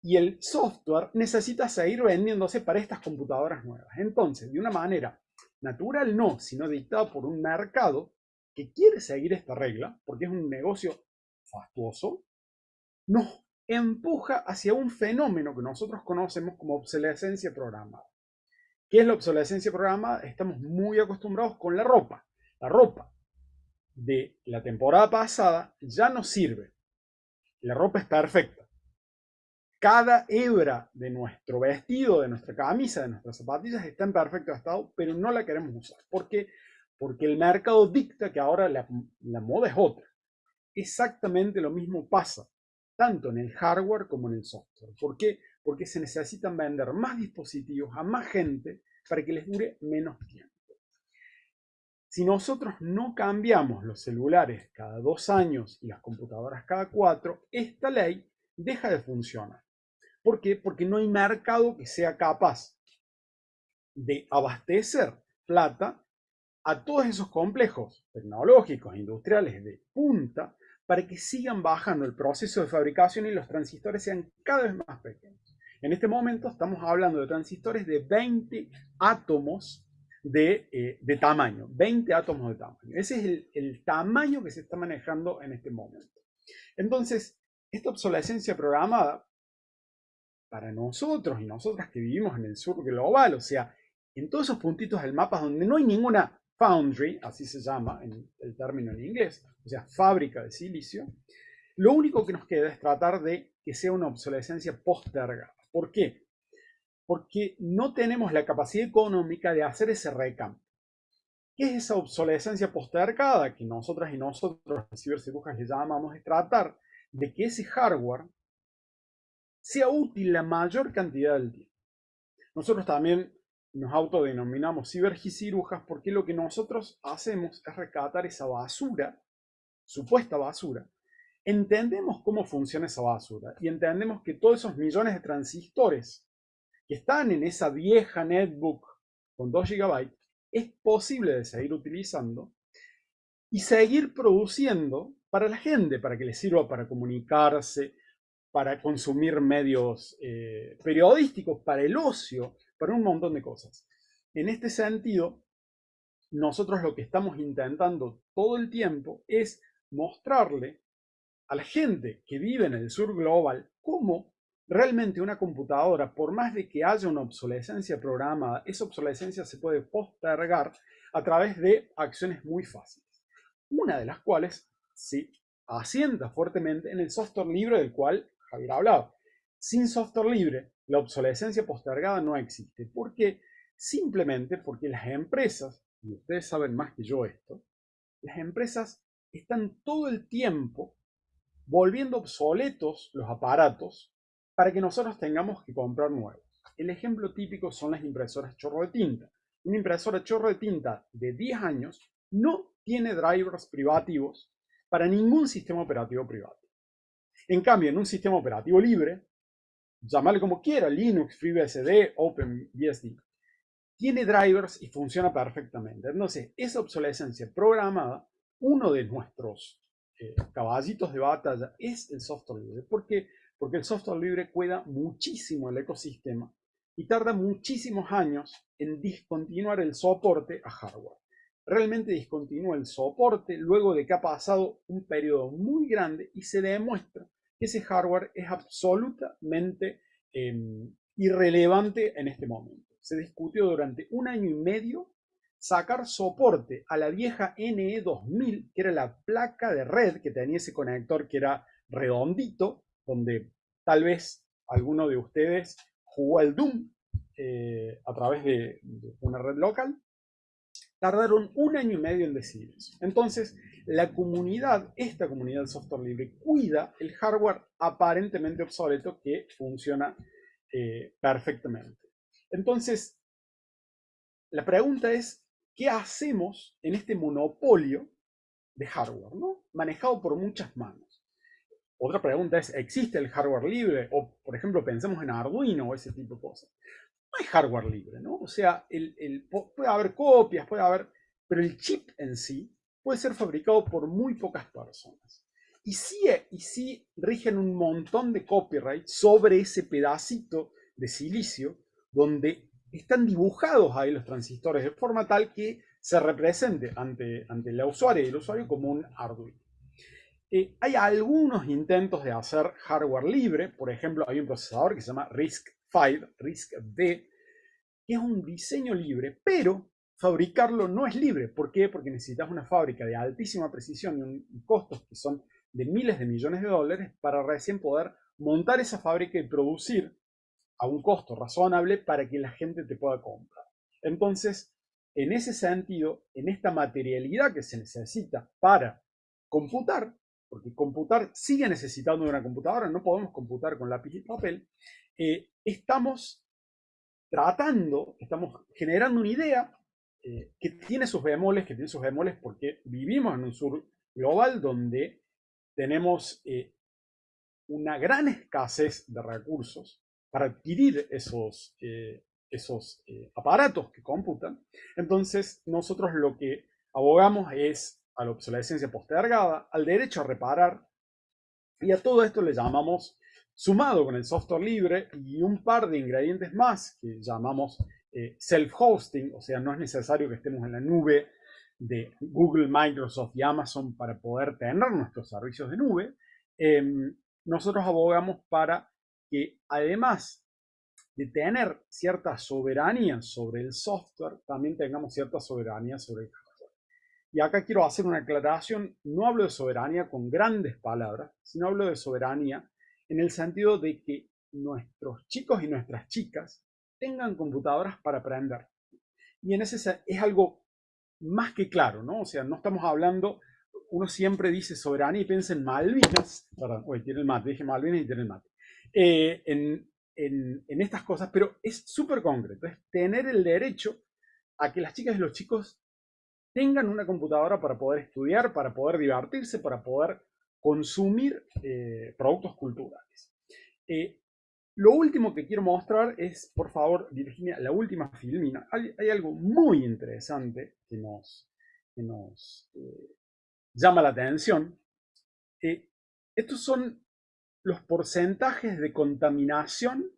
y el software necesita seguir vendiéndose para estas computadoras nuevas. Entonces, de una manera natural no, sino dictada por un mercado que quiere seguir esta regla, porque es un negocio fastuoso, nos empuja hacia un fenómeno que nosotros conocemos como obsolescencia programada. ¿Qué es la obsolescencia programada? Estamos muy acostumbrados con la ropa. La ropa de la temporada pasada ya no sirve. La ropa es perfecta. Cada hebra de nuestro vestido, de nuestra camisa, de nuestras zapatillas está en perfecto estado, pero no la queremos usar. ¿Por qué? Porque el mercado dicta que ahora la, moda es otra. Exactamente lo mismo pasa tanto en el hardware como en el software. ¿Por qué? Porque se necesitan vender más dispositivos a más gente para que les dure menos tiempo. Si nosotros no cambiamos los celulares cada dos años y las computadoras cada cuatro, esta ley deja de funcionar. ¿Por qué? Porque no hay mercado que sea capaz de abastecer plata a todos esos complejos tecnológicos, industriales de punta, para que sigan bajando el proceso de fabricación y los transistores sean cada vez más pequeños. En este momento estamos hablando de transistores de 20 átomos eh, de, tamaño, 20 átomos de tamaño. Ese es el, el tamaño que se está manejando en este momento. Entonces, esta obsolescencia programada, para nosotros y nosotras que vivimos en el sur global, o sea, en todos esos puntitos del mapa donde no hay ninguna foundry, así se llama en el término en inglés, o sea, fábrica de silicio, lo único que nos queda es tratar de que sea una obsolescencia postergada. ¿Por qué? Porque no tenemos la capacidad económica de hacer ese recambio. ¿Qué es esa obsolescencia postergada que nosotras y nosotros, los cibercirujas, le llamamos? Es tratar de que ese hardware sea útil la mayor cantidad del tiempo. Nosotros también nos autodenominamos cibergicirujas porque lo que nosotros hacemos es rescatar esa basura, supuesta basura. Entendemos cómo funciona esa basura y entendemos que todos esos millones de transistores que están en esa vieja netbook con 2 GB es posible de seguir utilizando y seguir produciendo para la gente, para que les sirva para comunicarse, para consumir medios eh, periodísticos, para el ocio, para un montón de cosas. En este sentido, nosotros lo que estamos intentando todo el tiempo es mostrarle a la gente que vive en el sur global cómo realmente una computadora, por más de que haya una obsolescencia programada, esa obsolescencia se puede postergar a través de acciones muy fáciles. Una de las cuales se asienta fuertemente en el software libre del cual Javier hablaba. Sin software libre, la obsolescencia postergada no existe. ¿Por qué? Simplemente porque las empresas, y ustedes saben más que yo esto, las empresas están todo el tiempo volviendo obsoletos los aparatos para que nosotros tengamos que comprar nuevos. El ejemplo típico son las impresoras chorro de tinta. Una impresora chorro de tinta de 10 años no tiene drivers privativos para ningún sistema operativo privado. En cambio, en un sistema operativo libre, llamarle como quiera, Linux, FreeBSD, OpenBSD, tiene drivers y funciona perfectamente. Entonces, esa obsolescencia programada, uno de nuestros eh, caballitos de batalla es el software libre. ¿Por qué? Porque el software libre cuida muchísimo el ecosistema y tarda muchísimos años en discontinuar el soporte a hardware. Realmente discontinúa el soporte luego de que ha pasado un periodo muy grande y se demuestra ese hardware es absolutamente em, irrelevante en este momento. Se discutió durante un año y medio sacar soporte a la vieja NE2000, que era la placa de red que tenía ese conector que era redondito, donde tal vez alguno de ustedes jugó al Doom eh, a través de una red local tardaron un año y medio en decidir eso. Entonces, la comunidad, esta comunidad de software libre, cuida el hardware aparentemente obsoleto que funciona eh, perfectamente. Entonces, la pregunta es, ¿qué hacemos en este monopolio de hardware, ¿no? manejado por muchas manos? Otra pregunta es, ¿existe el hardware libre? O, por ejemplo, pensemos en Arduino o ese tipo de cosas no hay hardware libre, ¿no? O sea, el, puede haber copias, puede haber, pero el chip en sí puede ser fabricado por muy pocas personas. Y sí, y sí rigen un montón de copyright sobre ese pedacito de silicio donde están dibujados ahí los transistores de forma tal que se represente ante, ante la usuaria y el usuario como un Arduino. Eh, hay algunos intentos de hacer hardware libre, por ejemplo, hay un procesador que se llama RISC RISC-V, que es un diseño libre, pero fabricarlo no es libre. ¿Por qué? Porque necesitas una fábrica de altísima precisión y, costos que son de miles de millones de dólares para recién poder montar esa fábrica y producir a un costo razonable para que la gente te pueda comprar. Entonces, en ese sentido, en esta materialidad que se necesita para computar, porque computar sigue necesitando una computadora, no podemos computar con lápiz y papel, eh, estamos tratando, estamos generando una idea eh, que tiene sus bemoles, que tiene sus bemoles porque vivimos en un sur global donde tenemos eh, una gran escasez de recursos para adquirir esos, esos aparatos que computan. Entonces, nosotros lo que abogamos es a la obsolescencia postergada, al derecho a reparar, y a todo esto le llamamos, sumado con el software libre y un par de ingredientes más que llamamos eh, self-hosting, o sea, no es necesario que estemos en la nube de Google, Microsoft y Amazon para poder tener nuestros servicios de nube, em, nosotros abogamos para que además de tener cierta soberanía sobre el software, también tengamos cierta soberanía sobre el y acá quiero hacer una aclaración, no hablo de soberanía con grandes palabras, sino hablo de soberanía en el sentido de que nuestros chicos y nuestras chicas tengan computadoras para aprender. Y en ese es algo más que claro, ¿no? O sea, no estamos hablando, uno siempre dice soberanía y piensa en Malvinas, perdón, hoy tiene el mate, dije Malvinas y tiene el mate, eh, en, en estas cosas, pero es súper concreto, es tener el derecho a que las chicas y los chicos tengan una computadora para poder estudiar, para poder divertirse, para poder consumir eh, productos culturales. Eh, lo último que quiero mostrar es, por favor, Virginia, la última filmina. Hay, algo muy interesante que nos, eh, llama la atención. estos son los porcentajes de contaminación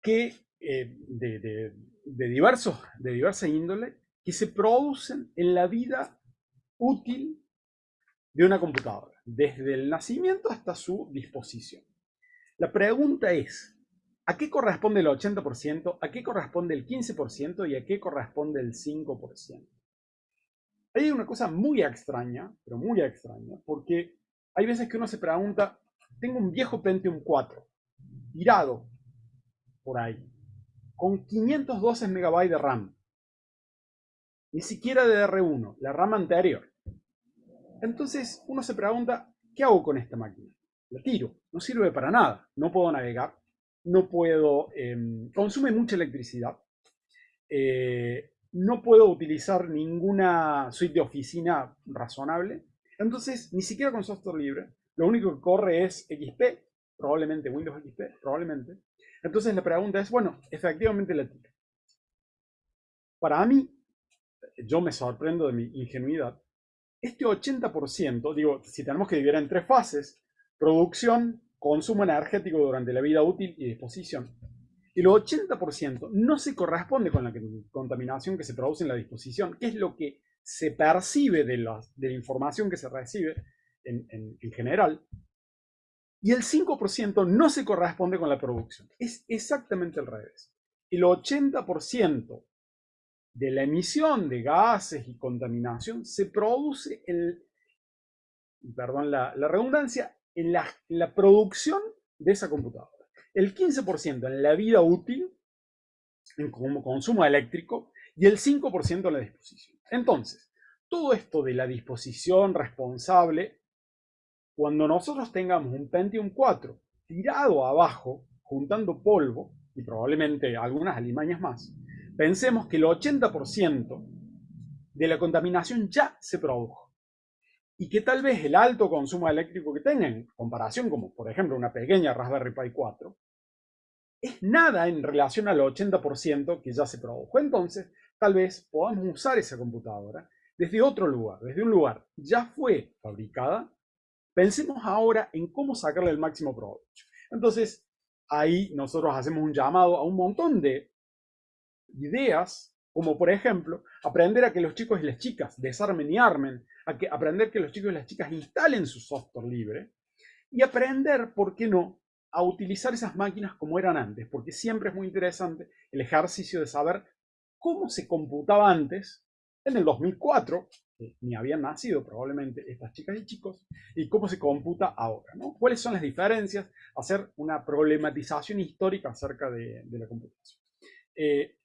que, de, de, diversos, de diversa índole que se producen en la vida útil de una computadora, desde el nacimiento hasta su disposición. La pregunta es, ¿a qué corresponde el 80%? ¿A qué corresponde el 15%? ¿Y a qué corresponde el 5%? Hay una cosa muy extraña, pero muy extraña, porque hay veces que uno se pregunta, tengo un viejo Pentium 4, tirado por ahí, con 512 MB de RAM, ni siquiera de R1, la rama anterior. Entonces uno se pregunta, ¿qué hago con esta máquina? La tiro, no sirve para nada, no puedo navegar, no puedo, em, consume mucha electricidad, eh, no puedo utilizar ninguna suite de oficina razonable, entonces ni siquiera con software libre, lo único que corre es XP, probablemente Windows XP, probablemente. Entonces la pregunta es, bueno, efectivamente la tiro. Para mí, yo me sorprendo de mi ingenuidad, este 80%, digo, si tenemos que dividir en tres fases, producción, consumo energético durante la vida útil y disposición, el 80% no se corresponde con la contaminación que se produce en la disposición, que es lo que se percibe de la, de la información que se recibe en, en general, y el 5% no se corresponde con la producción. Es exactamente al revés. El 80% de la emisión de gases y contaminación se produce perdón la, redundancia, en la, producción de esa computadora. El 15% en la vida útil, en consumo eléctrico, y el 5% en la disposición. Entonces, todo esto de la disposición responsable, cuando nosotros tengamos un Pentium 4 tirado abajo, juntando polvo, y probablemente algunas alimañas más, Pensemos que el 80% de la contaminación ya se produjo y que tal vez el alto consumo eléctrico que tenga en comparación como por ejemplo una pequeña Raspberry Pi 4 es nada en relación al 80% que ya se produjo. Entonces, tal vez podamos usar esa computadora desde otro lugar, desde un lugar ya fue fabricada. Pensemos ahora en cómo sacarle el máximo provecho. Entonces, ahí nosotros hacemos un llamado a un montón de ideas, como por ejemplo, aprender a que los chicos y las chicas desarmen y armen, a que, aprender que los chicos y las chicas instalen su software libre y aprender, ¿por qué no?, a utilizar esas máquinas como eran antes, porque siempre es muy interesante el ejercicio de saber cómo se computaba antes, en el 2004, ni habían nacido probablemente estas chicas y chicos, y cómo se computa ahora. ¿Cuáles son las diferencias? Hacer una problematización histórica acerca de, la computación. Eh,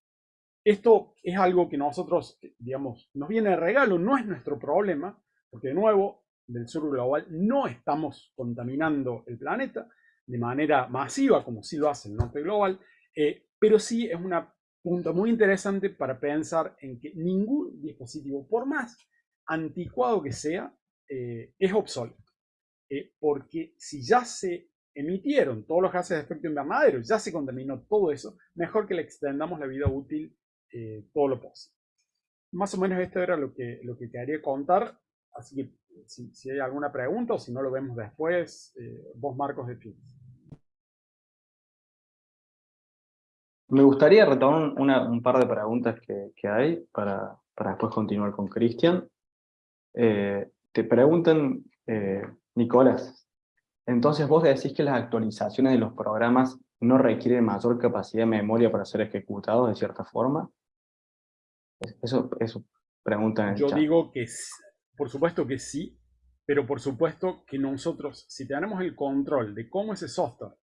esto es algo que nosotros, digamos, nos viene de regalo, no es nuestro problema, porque de nuevo, del sur global no estamos contaminando el planeta de manera masiva, como sí lo hace el norte global, eh, pero sí es un punto muy interesante para pensar en que ningún dispositivo, por más anticuado que sea, eh, es obsoleto. Eh, porque si ya se emitieron todos los gases de efecto invernadero, ya se contaminó todo eso, mejor que le extendamos la vida útil todo lo posible. Más o menos esto era lo que, lo que quería contar, así que si, hay alguna pregunta o si no lo vemos después, vos Marcos de. Me gustaría retomar un par de preguntas que, hay para, después continuar con Cristian. Eh, te preguntan, eh, Nicolás, entonces vos decís que las actualizaciones de los programas no requieren mayor capacidad de memoria para ser ejecutados de cierta forma. Eso, eso preguntan en el Yo digo que por supuesto que sí, pero por supuesto que nosotros, si tenemos el control de cómo ese software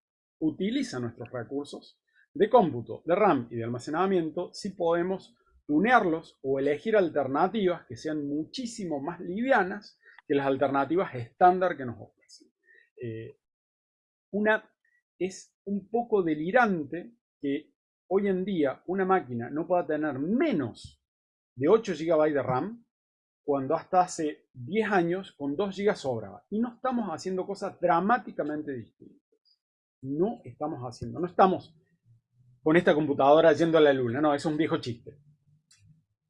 utiliza nuestros recursos, de cómputo, de RAM y de almacenamiento, si podemos tunearlos o elegir alternativas que sean muchísimo más livianas que las alternativas estándar que nos ofrecen. Eh, una es un poco delirante que hoy en día una máquina no pueda tener menos de 8 GB de RAM cuando hasta hace 10 años con 2 GB sobraba. Y no estamos haciendo cosas dramáticamente distintas. No estamos haciendo, no estamos con esta computadora yendo a la luna. No, es un viejo chiste.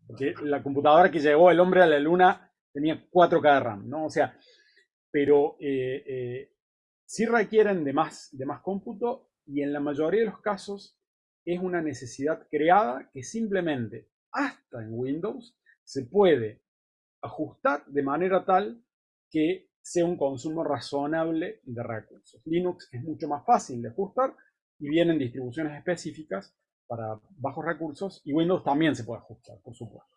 Porque la computadora que llevó el hombre a la luna tenía 4K de RAM, ¿no? O sea, pero eh, eh, sí requieren de más, de más cómputo y en la mayoría de los casos es una necesidad creada que simplemente, hasta en Windows, se puede ajustar de manera tal que sea un consumo razonable de recursos. Linux es mucho más fácil de ajustar y vienen distribuciones específicas para bajos recursos y Windows también se puede ajustar, por supuesto.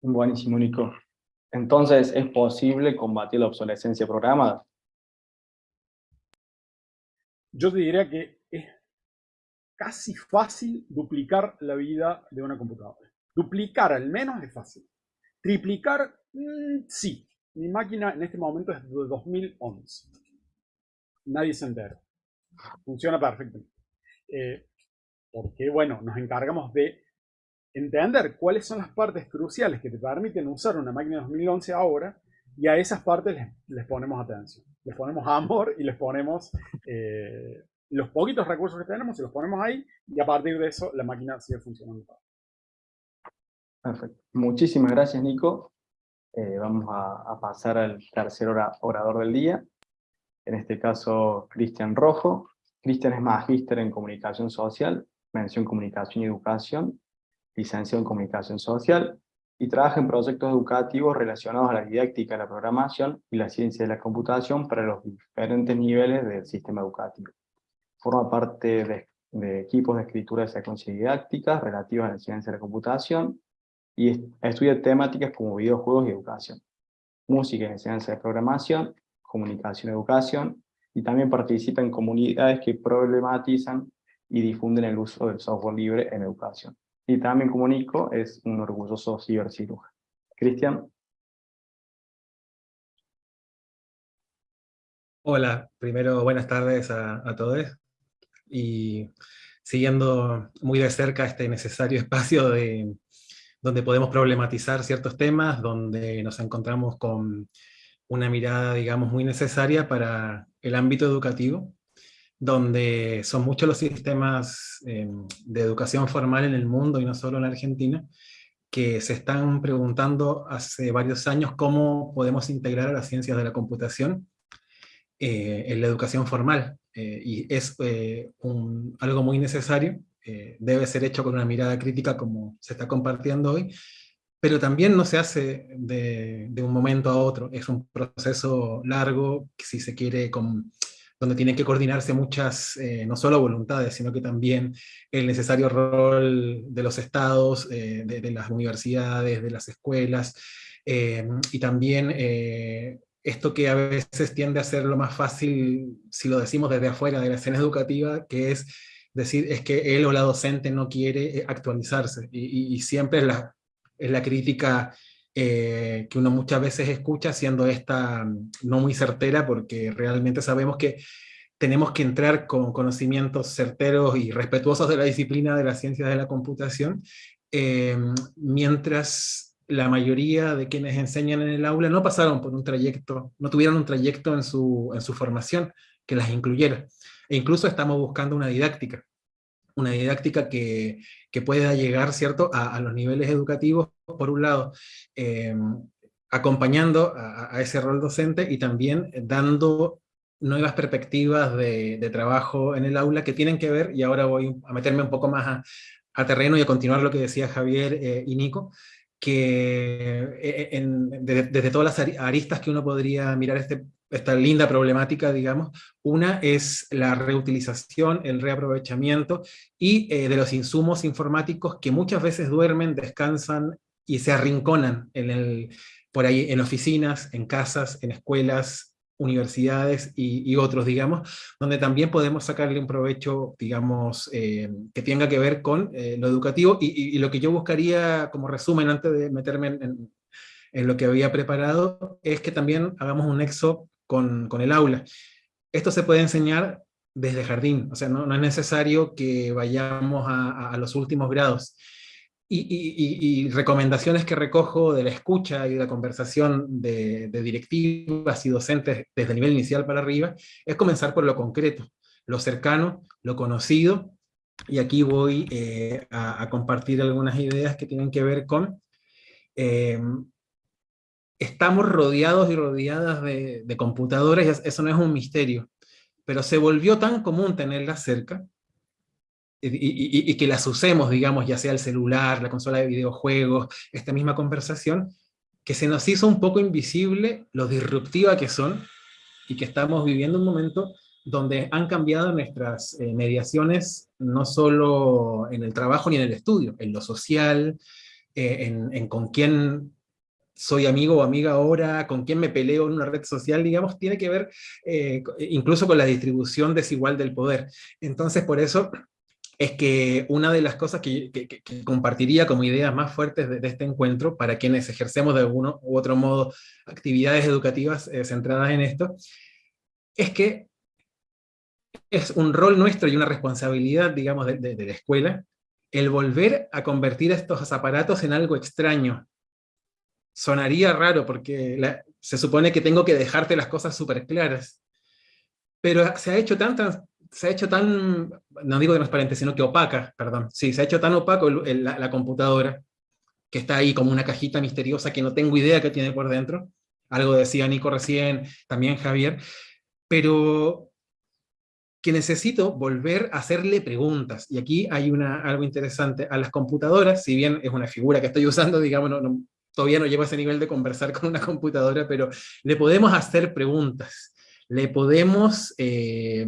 Buenísimo, Nico. Entonces, ¿es posible combatir la obsolescencia programada? Yo te diría que casi fácil duplicar la vida de una computadora. Duplicar al menos es fácil. Triplicar, mm, sí. Mi máquina en este momento es de 2011. Nadie se entera. Funciona perfectamente. Eh, porque, bueno, nos encargamos de entender cuáles son las partes cruciales que te permiten usar una máquina de 2011 ahora y a esas partes les, ponemos atención. Les ponemos amor y les ponemos eh, los poquitos recursos que tenemos y los ponemos ahí y a partir de eso la máquina sigue funcionando. Perfecto. Muchísimas gracias, Nico. Eh, vamos a, pasar al tercer orador del día, en este caso Cristian Rojo. Cristian es magíster en comunicación social, mención comunicación y educación, licenciado en comunicación social, y trabaja en proyectos educativos relacionados a la didáctica, la programación y la ciencia de la computación para los diferentes niveles del sistema educativo. Forma parte de, de equipos de escritura de secuencias didácticas relativas a la ciencia de la computación, y estudia temáticas como videojuegos y educación, música y enseñanza de programación, comunicación y educación, y también participa en comunidades que problematizan y difunden el uso del software libre en educación. Y también comunico, es un orgulloso cibercirujano. Cristian. Hola, primero buenas tardes a, a, todos. Y siguiendo muy de cerca este necesario espacio de, donde podemos problematizar ciertos temas, donde nos encontramos con una mirada, digamos, muy necesaria para el ámbito educativo, donde son muchos los sistemas eh, de educación formal en el mundo y no solo en Argentina, que se están preguntando hace varios años cómo podemos integrar a las ciencias de la computación eh, en la educación formal. Eh, y es algo muy necesario, debe ser hecho con una mirada crítica como se está compartiendo hoy, pero también no se hace de, un momento a otro, es un proceso largo, si se quiere, con, donde tienen que coordinarse muchas, eh, no solo voluntades, sino que también el necesario rol de los estados, eh, de, las universidades, de las escuelas, eh, y también esto que a veces tiende a ser lo más fácil, si lo decimos desde afuera de la escena educativa, que es decir, es que él o la docente no quiere actualizarse, y, y siempre es la, es la crítica eh, que uno muchas veces escucha, siendo esta mm, no muy certera, porque realmente sabemos que tenemos que entrar con conocimientos certeros y respetuosos de la disciplina de las ciencias de la computación, eh, mientras la mayoría de quienes enseñan en el aula no pasaron por un trayecto, no tuvieron un trayecto en su, en su formación que las incluyera. E incluso estamos buscando una didáctica, una didáctica que, que pueda llegar ¿cierto? A, los niveles educativos, por un lado, eh, acompañando a, ese rol docente y también dando nuevas perspectivas de, trabajo en el aula que tienen que ver, y ahora voy a meterme un poco más a, terreno y a continuar lo que decía Javier eh, y Nico, que eh, desde, todas las aristas que uno podría mirar este, esta linda problemática, digamos. Una es la reutilización, el reaprovechamiento y eh, de los insumos informáticos que muchas veces duermen, descansan y se arrinconan en el, por ahí en oficinas, en casas, en escuelas, universidades y, otros, digamos, donde también podemos sacarle un provecho, digamos, eh, que tenga que ver con eh, lo educativo y, lo que yo buscaría como resumen antes de meterme en, en, lo que había preparado, es que también hagamos un nexo con, el aula. Esto se puede enseñar desde jardín, o sea, no, es necesario que vayamos a, los últimos grados. Y, recomendaciones que recojo de la escucha y de la conversación de, directivas y docentes desde el nivel inicial para arriba, es comenzar por lo concreto, lo cercano, lo conocido, y aquí voy eh, a, compartir algunas ideas que tienen que ver con eh, estamos rodeados y rodeadas de, computadoras, eso no es un misterio, pero se volvió tan común tenerlas cerca, y, que las usemos, digamos, ya sea el celular, la consola de videojuegos, esta misma conversación, que se nos hizo un poco invisible lo disruptiva que son, y que estamos viviendo un momento donde han cambiado nuestras eh, mediaciones, no solo en el trabajo ni en el estudio, en lo social, eh, en, en, con quién soy amigo o amiga ahora, con quién me peleo en una red social, digamos, tiene que ver eh, incluso con la distribución desigual del poder. Entonces, por eso es que una de las cosas que, compartiría como ideas más fuertes de, este encuentro, para quienes ejercemos de alguno u otro modo actividades educativas eh, centradas en esto, es que es un rol nuestro y una responsabilidad, digamos, de, de la escuela, el volver a convertir estos aparatos en algo extraño, sonaría raro porque se supone que tengo que dejarte las cosas súper claras. Pero se ha hecho tan, se ha hecho tan, no digo transparente, sino que opaca, perdón. Sí, se ha hecho tan opaco la, computadora, que está ahí como una cajita misteriosa que no tengo idea qué tiene por dentro. Algo decía Nico recién, también Javier. Pero que necesito volver a hacerle preguntas. Y aquí hay una, algo interesante. A las computadoras, si bien es una figura que estoy usando, digamos, no, todavía no llego a ese nivel de conversar con una computadora, pero le podemos hacer preguntas, le podemos eh,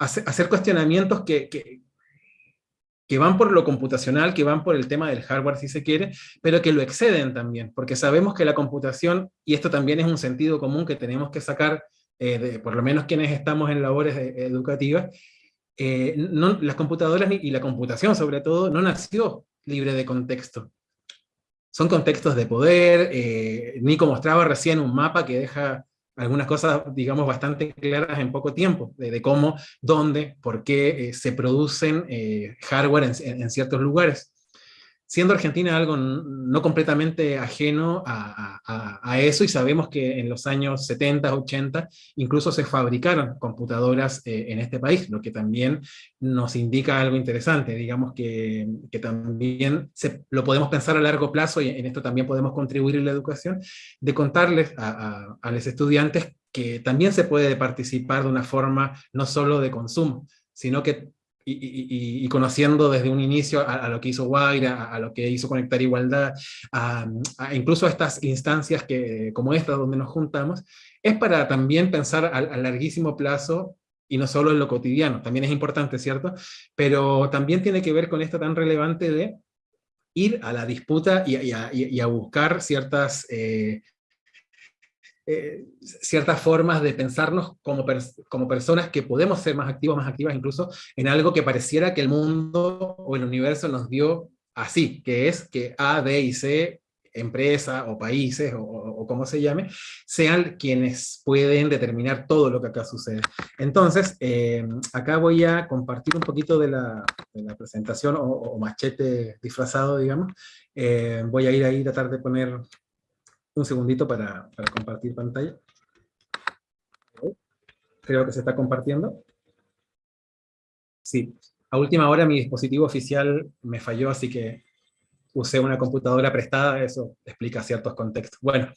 hacer, cuestionamientos que, que, van por lo computacional, que van por el tema del hardware si se quiere, pero que lo exceden también, porque sabemos que la computación, y esto también es un sentido común que tenemos que sacar, eh, por lo menos quienes estamos en labores eh, educativas, las computadoras y la computación sobre todo no nació libre de contexto. Son contextos de poder, eh, Nico mostraba recién un mapa que deja algunas cosas, digamos, bastante claras en poco tiempo, de, cómo, dónde, por qué eh, se producen eh, hardware en, ciertos lugares siendo Argentina algo no completamente ajeno a, eso, y sabemos que en los años 70, 80, incluso se fabricaron computadoras eh, en este país, lo que también nos indica algo interesante, digamos que, también se, lo podemos pensar a largo plazo, y en esto también podemos contribuir en la educación, de contarles a, a los estudiantes que también se puede participar de una forma no solo de consumo, sino que y, conociendo desde un inicio a, lo que hizo Guaira, a, lo que hizo Conectar Igualdad, a, incluso a estas instancias que, como esta donde nos juntamos, es para también pensar a, larguísimo plazo y no solo en lo cotidiano, también es importante, ¿cierto? Pero también tiene que ver con esto tan relevante de ir a la disputa y, a, buscar ciertas eh, eh, ciertas formas de pensarnos como, como personas que podemos ser más activos, más activas incluso, en algo que pareciera que el mundo o el universo nos dio así, que es que A, B y C empresa o países o, como se llame, sean quienes pueden determinar todo lo que acá sucede. Entonces, eh, acá voy a compartir un poquito de la, presentación o, machete disfrazado, digamos. Eh, voy a ir ahí tratar de poner un segundito para, compartir pantalla. Creo que se está compartiendo. Sí, a última hora mi dispositivo oficial me falló, así que usé una computadora prestada, eso explica ciertos contextos. Bueno,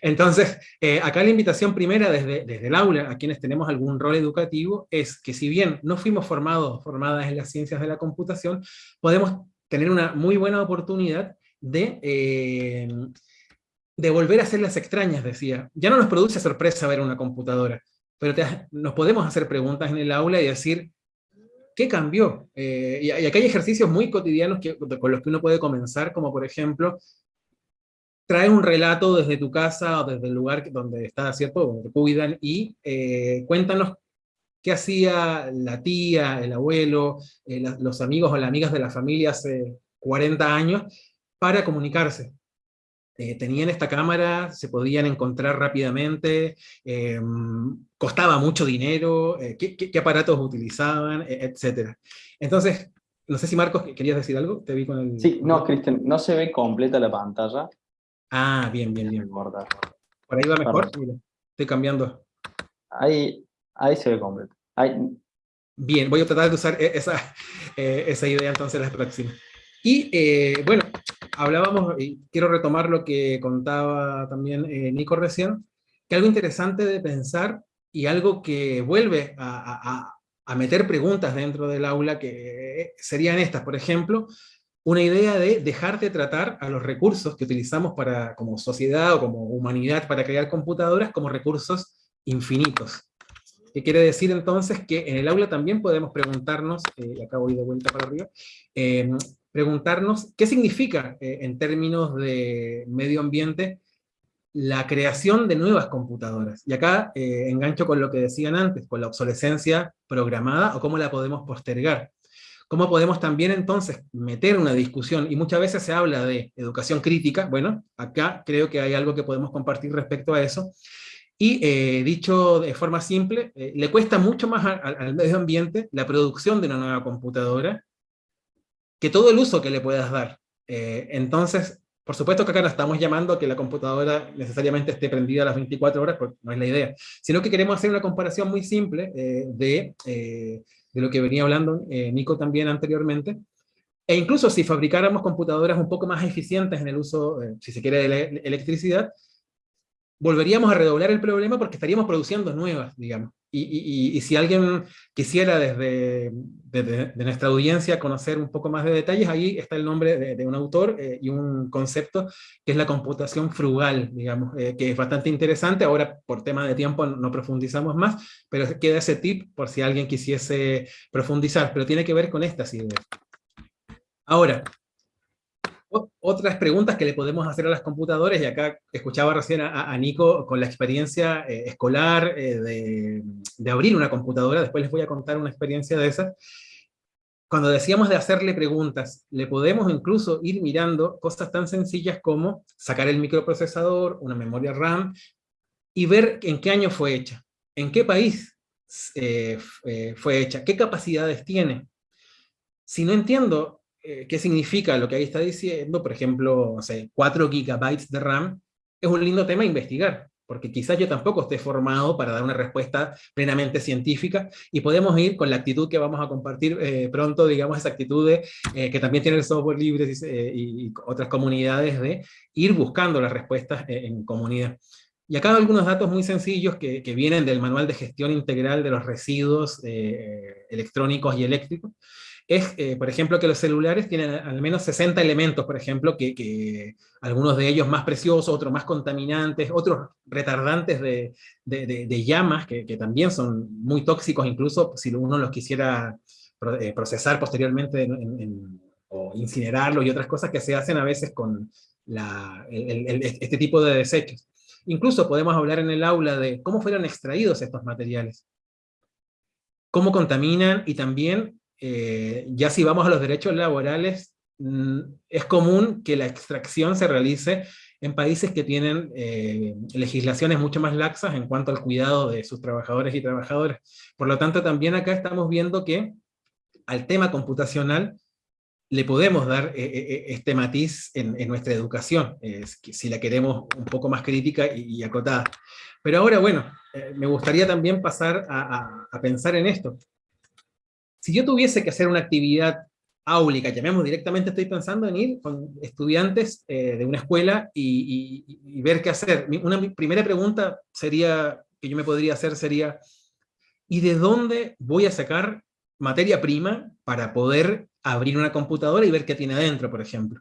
entonces, eh, acá la invitación primera desde, desde el aula, a quienes tenemos algún rol educativo, es que si bien no fuimos formados, formadas en las ciencias de la computación, podemos tener una muy buena oportunidad de, eh, de volver a ser las extrañas, decía. Ya no nos produce sorpresa ver una computadora, pero nos podemos hacer preguntas en el aula y decir, ¿qué cambió? Eh, y, y, acá hay ejercicios muy cotidianos que, con los que uno puede comenzar, como por ejemplo, trae un relato desde tu casa o desde el lugar donde estás, ¿cierto? Donde te cuidan, y eh, cuéntanos qué hacía la tía, el abuelo, eh, los amigos o las amigas de la familia hace 40 años, para comunicarse. Eh, tenían esta cámara, se podían encontrar rápidamente, eh, costaba mucho dinero, eh, qué, aparatos utilizaban, etc. Entonces, no sé si Marcos, ¿querías decir algo? Te vi con el... Sí, no, Cristian, no se ve completa la pantalla. Ah, bien, bien, bien. Por ahí va mejor, estoy cambiando. Ahí, ahí se ve completa. Bien, voy a tratar de usar e, esa, esa idea entonces la próxima. Y bueno, hablábamos, y quiero retomar lo que contaba también eh, Nico recién, que algo interesante de pensar y algo que vuelve a, meter preguntas dentro del aula que serían estas, por ejemplo, una idea de dejar de tratar a los recursos que utilizamos para, como sociedad o como humanidad para crear computadoras como recursos infinitos. ¿Qué quiere decir entonces? Que en el aula también podemos preguntarnos, eh, y acá voy de vuelta para arriba, eh, preguntarnos qué significa eh, en términos de medio ambiente la creación de nuevas computadoras. Y acá eh, engancho con lo que decían antes, con la obsolescencia programada o cómo la podemos postergar. ¿Cómo podemos también entonces meter una discusión? Y muchas veces se habla de educación crítica, bueno, acá creo que hay algo que podemos compartir respecto a eso. Y eh, dicho de forma simple, le cuesta mucho más al medio ambiente la producción de una nueva computadora que todo el uso que le puedas dar. Eh, entonces, por supuesto que acá no estamos llamando que la computadora necesariamente esté prendida a las 24 horas, porque no es la idea, sino que queremos hacer una comparación muy simple eh, de, eh, de, lo que venía hablando Nico también anteriormente, e incluso si fabricáramos computadoras un poco más eficientes en el uso, si se quiere, de la electricidad, volveríamos a redoblar el problema porque estaríamos produciendo nuevas, digamos. Y, si alguien quisiera desde, de nuestra audiencia conocer un poco más de detalles, ahí está el nombre de, un autor eh, y un concepto que es la computación frugal, digamos, eh, que es bastante interesante. Ahora, por tema de tiempo, no profundizamos más, pero queda ese tip por si alguien quisiese profundizar, pero tiene que ver con estas ideas. Ahora, otras preguntas que le podemos hacer a las computadoras, y acá escuchaba recién a, Nico con la experiencia eh, escolar eh, de, abrir una computadora, después les voy a contar una experiencia de esas. Cuando decíamos de hacerle preguntas, le podemos incluso ir mirando cosas tan sencillas como sacar el microprocesador, una memoria RAM, y ver en qué año fue hecha, en qué país eh, fue hecha, qué capacidades tiene. Si no entiendo eh, qué significa lo que ahí está diciendo, por ejemplo, no sé, 4 gigabytes de RAM, es un lindo tema a investigar, porque quizás yo tampoco esté formado para dar una respuesta plenamente científica, y podemos ir con la actitud que vamos a compartir eh, pronto, digamos, esa actitud de, eh, que también tiene el software libre y, otras comunidades, de ir buscando las respuestas en comunidad. Y acá algunos datos muy sencillos que, que, vienen del Manual de Gestión Integral de los Residuos Electrónicos y Eléctricos, es, eh, por ejemplo, que los celulares tienen al menos 60 elementos, por ejemplo, que, algunos de ellos más preciosos, otros más contaminantes, otros retardantes de, de, llamas, que, también son muy tóxicos, incluso si uno los quisiera eh, procesar posteriormente o incinerarlos y otras cosas que se hacen a veces con la, este tipo de desechos. Incluso podemos hablar en el aula de cómo fueron extraídos estos materiales, cómo contaminan y también eh, ya si vamos a los derechos laborales, mm, es común que la extracción se realice en países que tienen eh, legislaciones mucho más laxas en cuanto al cuidado de sus trabajadores y trabajadoras. Por lo tanto, también acá estamos viendo que al tema computacional le podemos dar eh, este matiz en, nuestra educación, si la queremos un poco más crítica y, acotada. Pero ahora, bueno, me gustaría también pasar a pensar en esto. Si yo tuviese que hacer una actividad áulica, llamemos directamente, estoy pensando en ir con estudiantes eh, de una escuela y, ver qué hacer. Una primera pregunta sería, que yo me podría hacer sería, ¿y de dónde voy a sacar materia prima para poder abrir una computadora y ver qué tiene adentro, por ejemplo?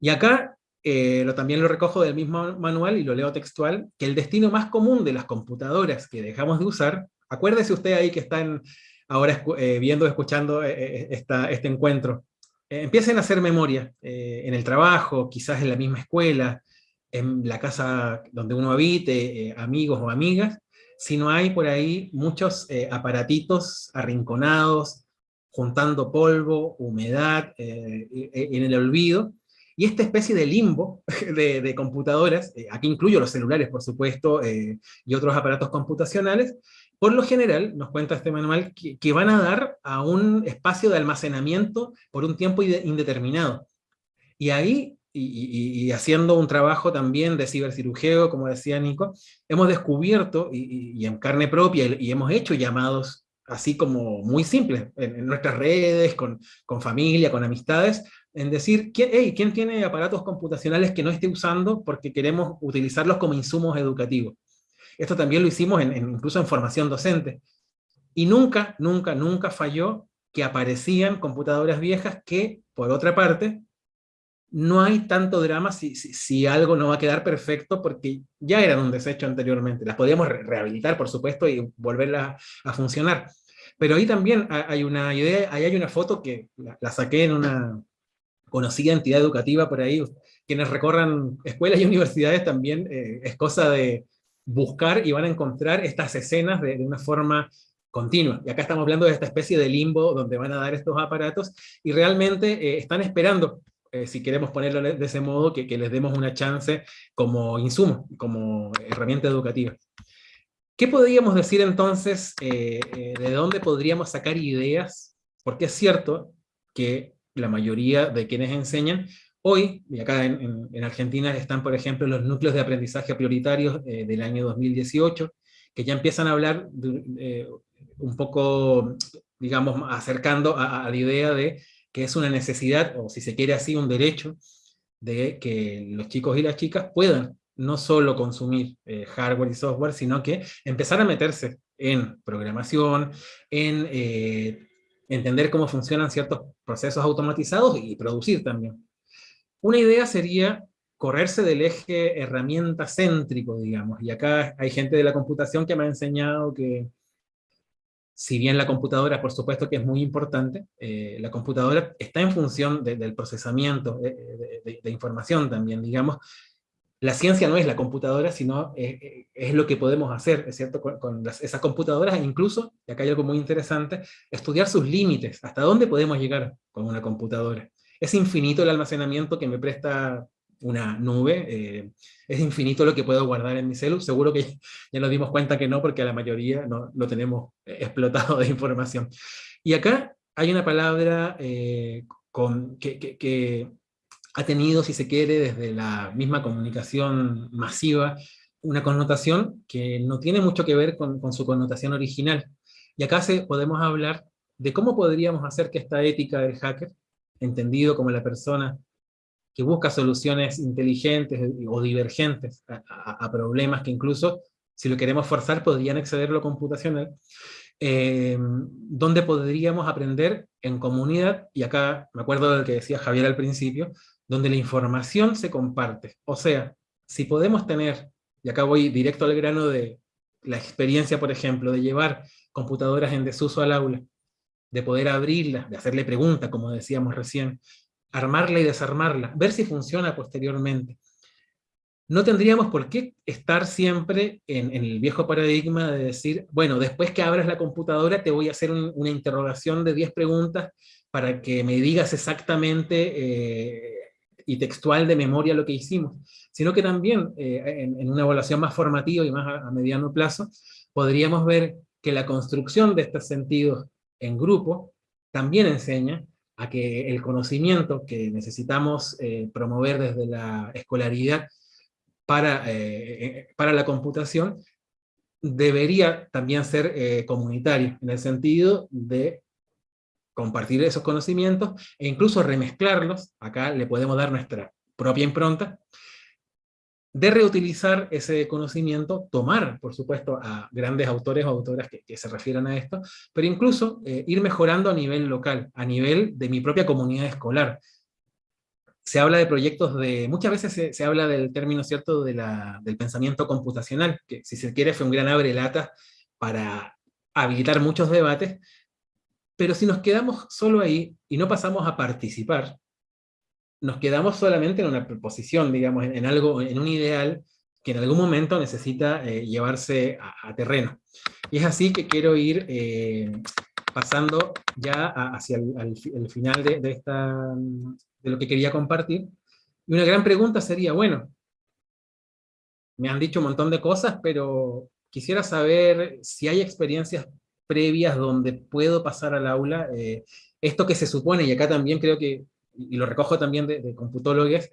Y acá eh, lo, también lo recojo del mismo manual y lo leo textual, que el destino más común de las computadoras que dejamos de usar, acuérdese usted ahí que está en, ahora eh, viendo, escuchando eh, eh, este encuentro, empiecen a hacer memoria en el trabajo, quizás en la misma escuela, en la casa donde uno habite, amigos o amigas, si no hay por ahí muchos aparatitos arrinconados, juntando polvo, humedad, en el olvido, y esta especie de limbo de computadoras, aquí incluyo los celulares por supuesto, y otros aparatos computacionales, por lo general, nos cuenta este manual, que, van a dar a un espacio de almacenamiento por un tiempo indeterminado. Y ahí, y, haciendo un trabajo también de cibercirugeo, como decía Nico, hemos descubierto, y, en carne propia, y hemos hecho llamados así como muy simples, en, nuestras redes, con, familia, con amistades, en decir, ¿quién tiene aparatos computacionales que no esté usando porque queremos utilizarlos como insumos educativos? Esto también lo hicimos en, incluso en formación docente. Y nunca, nunca, nunca falló que aparecían computadoras viejas que, por otra parte, no hay tanto drama si, si, algo no va a quedar perfecto porque ya eran un desecho anteriormente. Las podíamos rehabilitar, por supuesto, y volverlas a funcionar. Pero ahí también hay una idea, ahí hay una foto que la, saqué en una conocida entidad educativa por ahí. Quienes recorran escuelas y universidades también eh, es cosa de, buscar y van a encontrar estas escenas de, una forma continua. Y acá estamos hablando de esta especie de limbo donde van a dar estos aparatos y realmente eh, están esperando, eh, si queremos ponerlo de ese modo, que, les demos una chance como insumo, como herramienta educativa. ¿Qué podríamos decir entonces, eh, de dónde podríamos sacar ideas? Porque es cierto que la mayoría de quienes enseñan Hoy, y acá en, Argentina están, por ejemplo, los núcleos de aprendizaje prioritarios eh, del año 2018, que ya empiezan a hablar eh, un poco, digamos, acercando a, la idea de que es una necesidad, o si se quiere así, un derecho, de que los chicos y las chicas puedan no solo consumir eh, hardware y software, sino que empezar a meterse en programación, en entender cómo funcionan ciertos procesos automatizados y producir también. Una idea sería correrse del eje herramienta céntrico, digamos, y acá hay gente de la computación que me ha enseñado que, si bien la computadora, por supuesto que es muy importante, eh, la computadora está en función del procesamiento de, información también, digamos, la ciencia no es la computadora, sino es, lo que podemos hacer, es cierto?, con, esas computadoras, incluso, y acá hay algo muy interesante, estudiar sus límites, hasta dónde podemos llegar con una computadora. Es infinito el almacenamiento que me presta una nube, eh, es infinito lo que puedo guardar en mi celu, seguro que ya nos dimos cuenta que no, porque a la mayoría no lo tenemos explotado de información. Y acá hay una palabra eh, que, ha tenido, si se quiere, desde la misma comunicación masiva, una connotación que no tiene mucho que ver con, con su connotación original. Y acá se, podemos hablar de cómo podríamos hacer que esta ética del hacker entendido como la persona que busca soluciones inteligentes o divergentes a, problemas que incluso, si lo queremos forzar, podrían exceder lo computacional, eh, donde podríamos aprender en comunidad, y acá me acuerdo de lo que decía Javier al principio, donde la información se comparte. O sea, si podemos tener, y acá voy directo al grano de la experiencia, por ejemplo, de llevar computadoras en desuso al aula, de poder abrirla, de hacerle preguntas, como decíamos recién, armarla y desarmarla, ver si funciona posteriormente. No tendríamos por qué estar siempre en, el viejo paradigma de decir, bueno, después que abras la computadora te voy a hacer una interrogación de 10 preguntas para que me digas exactamente eh, y textual de memoria lo que hicimos, sino que también eh, en, una evaluación más formativa y más a, mediano plazo, podríamos ver que la construcción de estos sentidos en grupo también enseña a que el conocimiento que necesitamos eh, promover desde la escolaridad para, para la computación debería también ser comunitario, en el sentido de compartir esos conocimientos e incluso remezclarlos, acá le podemos dar nuestra propia impronta, de reutilizar ese conocimiento, tomar, por supuesto, a grandes autores o autoras que, se refieran a esto, pero incluso eh, ir mejorando a nivel local, a nivel de mi propia comunidad escolar. Se habla de proyectos de, muchas veces se, habla del término cierto del pensamiento computacional, que si se quiere fue un gran abre lata para habilitar muchos debates, pero si nos quedamos solo ahí y no pasamos a participar, nos quedamos solamente en una proposición, digamos, en, algo, en un ideal que en algún momento necesita eh, llevarse a, terreno. Y es así que quiero ir eh, pasando ya hacia el, final de, lo que quería compartir. Y una gran pregunta sería, bueno, me han dicho un montón de cosas, pero quisiera saber si hay experiencias previas donde puedo pasar al aula, eh, esto que se supone, y acá también creo que, y lo recojo también de, computólogos,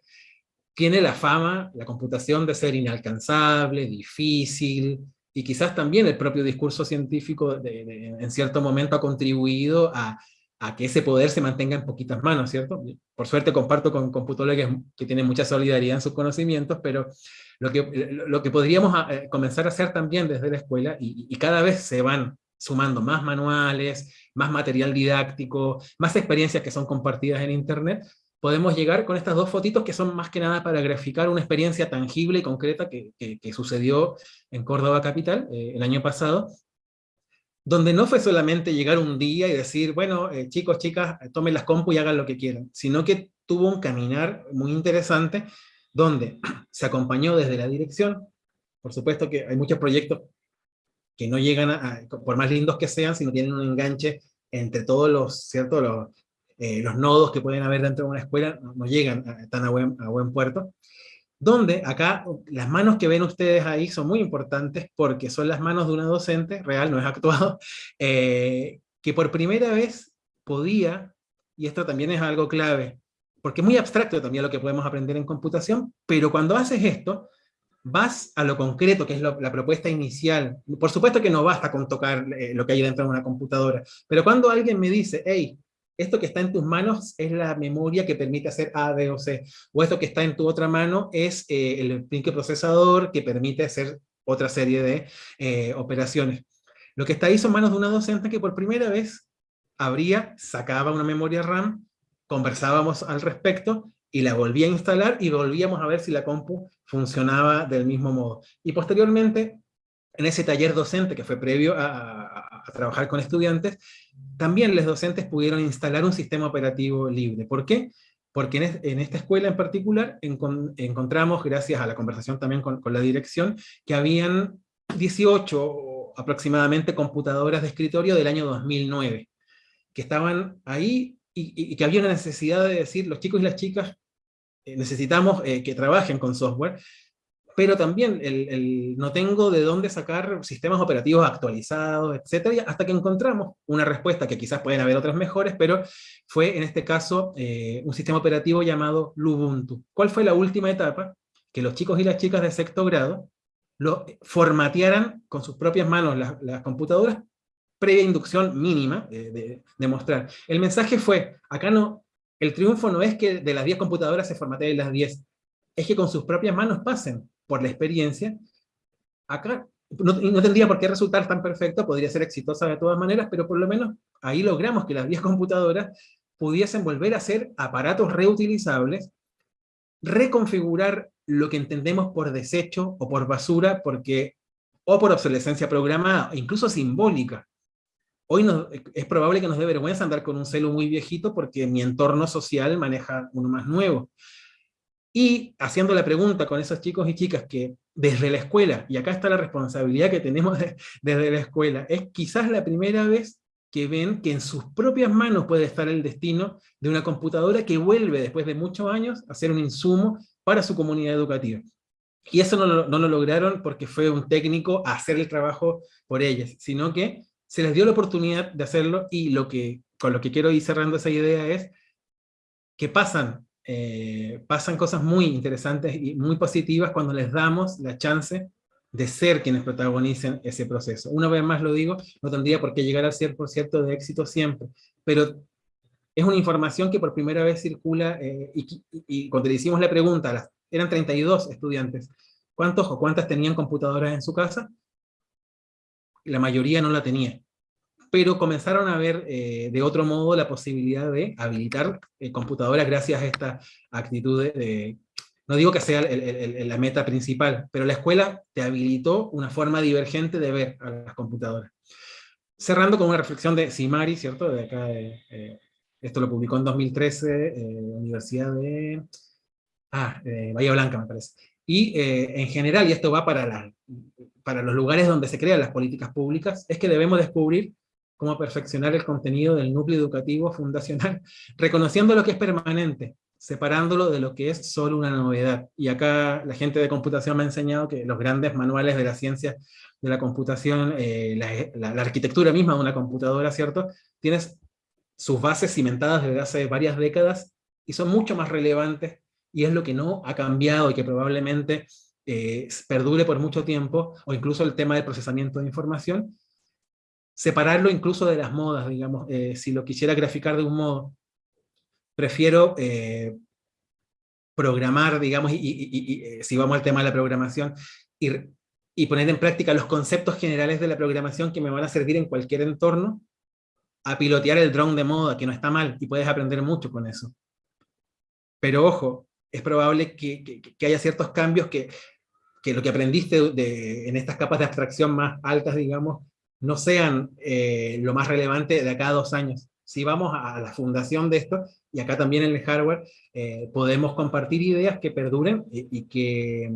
tiene la fama, la computación de ser inalcanzable, difícil, y quizás también el propio discurso científico en cierto momento ha contribuido a, a, que ese poder se mantenga en poquitas manos, ¿cierto? Por suerte comparto con computólogos que tienen mucha solidaridad en sus conocimientos, pero lo que, lo que podríamos eh, comenzar a hacer también desde la escuela, y cada vez se van sumando más manuales, más material didáctico, más experiencias que son compartidas en internet, podemos llegar con estas dos fotitos que son más que nada para graficar una experiencia tangible y concreta que, sucedió en Córdoba Capital eh, el año pasado, donde no fue solamente llegar un día y decir, bueno, eh, chicos, chicas, tomen las compu y hagan lo que quieran, sino que tuvo un caminar muy interesante, donde se acompañó desde la dirección, por supuesto que hay muchos proyectos que no llegan, a, por más lindos que sean, si no tienen un enganche entre todos los, ¿cierto? Los, eh, los nodos que pueden haber dentro de una escuela, no, llegan tan a buen, a buen puerto. Donde acá, las manos que ven ustedes ahí son muy importantes porque son las manos de una docente, real, no es actuado, eh, que por primera vez podía, y esto también es algo clave, porque es muy abstracto también lo que podemos aprender en computación, pero cuando haces esto, vas a lo concreto, que es la propuesta inicial. Por supuesto que no basta con tocar eh, lo que hay dentro de una computadora, pero cuando alguien me dice, hey, esto que está en tus manos es la memoria que permite hacer A, B o C, o esto que está en tu otra mano es eh, el procesador que permite hacer otra serie de eh, operaciones. Lo que está ahí son manos de una docente que por primera vez abría, sacaba una memoria RAM, conversábamos al respecto, y la volvía a instalar y volvíamos a ver si la compu funcionaba del mismo modo. Y posteriormente, en ese taller docente que fue previo a, trabajar con estudiantes, también los docentes pudieron instalar un sistema operativo libre. ¿Por qué? Porque en, esta escuela en particular encontramos, gracias a la conversación también con, la dirección, que habían 18 aproximadamente computadoras de escritorio del año 2009, que estaban ahí y, que había una necesidad de decir, los chicos y las chicas necesitamos eh, que trabajen con software, pero también el, no tengo de dónde sacar sistemas operativos actualizados, etcétera, hasta que encontramos una respuesta, que quizás pueden haber otras mejores, pero fue en este caso eh, un sistema operativo llamado Lubuntu. ¿Cuál fue la última etapa? Que los chicos y las chicas de sexto grado lo formatearan con sus propias manos las, las computadoras, previa inducción mínima de, de mostrar. El mensaje fue, acá no, el triunfo no es que de las 10 computadoras se formateen las 10, es que con sus propias manos pasen por la experiencia. Acá no, no, tendría por qué resultar tan perfecto, podría ser exitosa de todas maneras, pero por lo menos ahí logramos que las 10 computadoras pudiesen volver a ser aparatos reutilizables, reconfigurar lo que entendemos por desecho o por basura, porque, o por obsolescencia programada, incluso simbólica. Hoy es probable que nos dé vergüenza andar con un celu muy viejito porque mi entorno social maneja uno más nuevo. Y haciendo la pregunta con esos chicos y chicas que desde la escuela, y acá está la responsabilidad que tenemos desde la escuela, es quizás la primera vez que ven que en sus propias manos puede estar el destino de una computadora que vuelve después de muchos años a ser un insumo para su comunidad educativa. Y eso no lo, no lo lograron porque fue un técnico a hacer el trabajo por ellas, sino que se les dio la oportunidad de hacerlo, y lo que, con lo que quiero ir cerrando esa idea es que pasan, eh, pasan cosas muy interesantes y muy positivas cuando les damos la chance de ser quienes protagonicen ese proceso. Una vez más lo digo, no tendría por qué llegar al 100% de éxito siempre, pero es una información que por primera vez circula, eh, y, cuando le hicimos la pregunta, eran 32 estudiantes, ¿cuántos o cuántas tenían computadoras en su casa? La mayoría no la tenía, pero comenzaron a ver eh, de otro modo la posibilidad de habilitar eh, computadoras gracias a esta actitud de, no digo que sea la meta principal, pero la escuela te habilitó una forma divergente de ver a las computadoras. Cerrando con una reflexión de Simari, ¿cierto? De acá, eh, esto lo publicó en 2013, eh, Universidad de... Ah, Bahía Blanca me parece. Y eh, en general, y esto va para, la, para los lugares donde se crean las políticas públicas, es que debemos descubrir cómo perfeccionar el contenido del núcleo educativo fundacional, reconociendo lo que es permanente, separándolo de lo que es solo una novedad. Y acá la gente de computación me ha enseñado que los grandes manuales de la ciencia de la computación, eh, la, arquitectura misma de una computadora, ¿cierto? Tienes sus bases cimentadas desde hace varias décadas y son mucho más relevantes y es lo que no ha cambiado y que probablemente eh, perdure por mucho tiempo, o incluso el tema del procesamiento de información, separarlo incluso de las modas, digamos, eh, si lo quisiera graficar de un modo, prefiero eh, programar, digamos, y, si vamos al tema de la programación, y, y poner en práctica los conceptos generales de la programación que me van a servir en cualquier entorno, a pilotear el drone de moda, que no está mal, y puedes aprender mucho con eso. Pero ojo, es probable que, que, haya ciertos cambios que, que, lo que aprendiste en estas capas de abstracción más altas, digamos, no sean eh, lo más relevante de acá a dos años. Si vamos a la fundación de esto, y acá también en el hardware, eh, podemos compartir ideas que perduren y, que,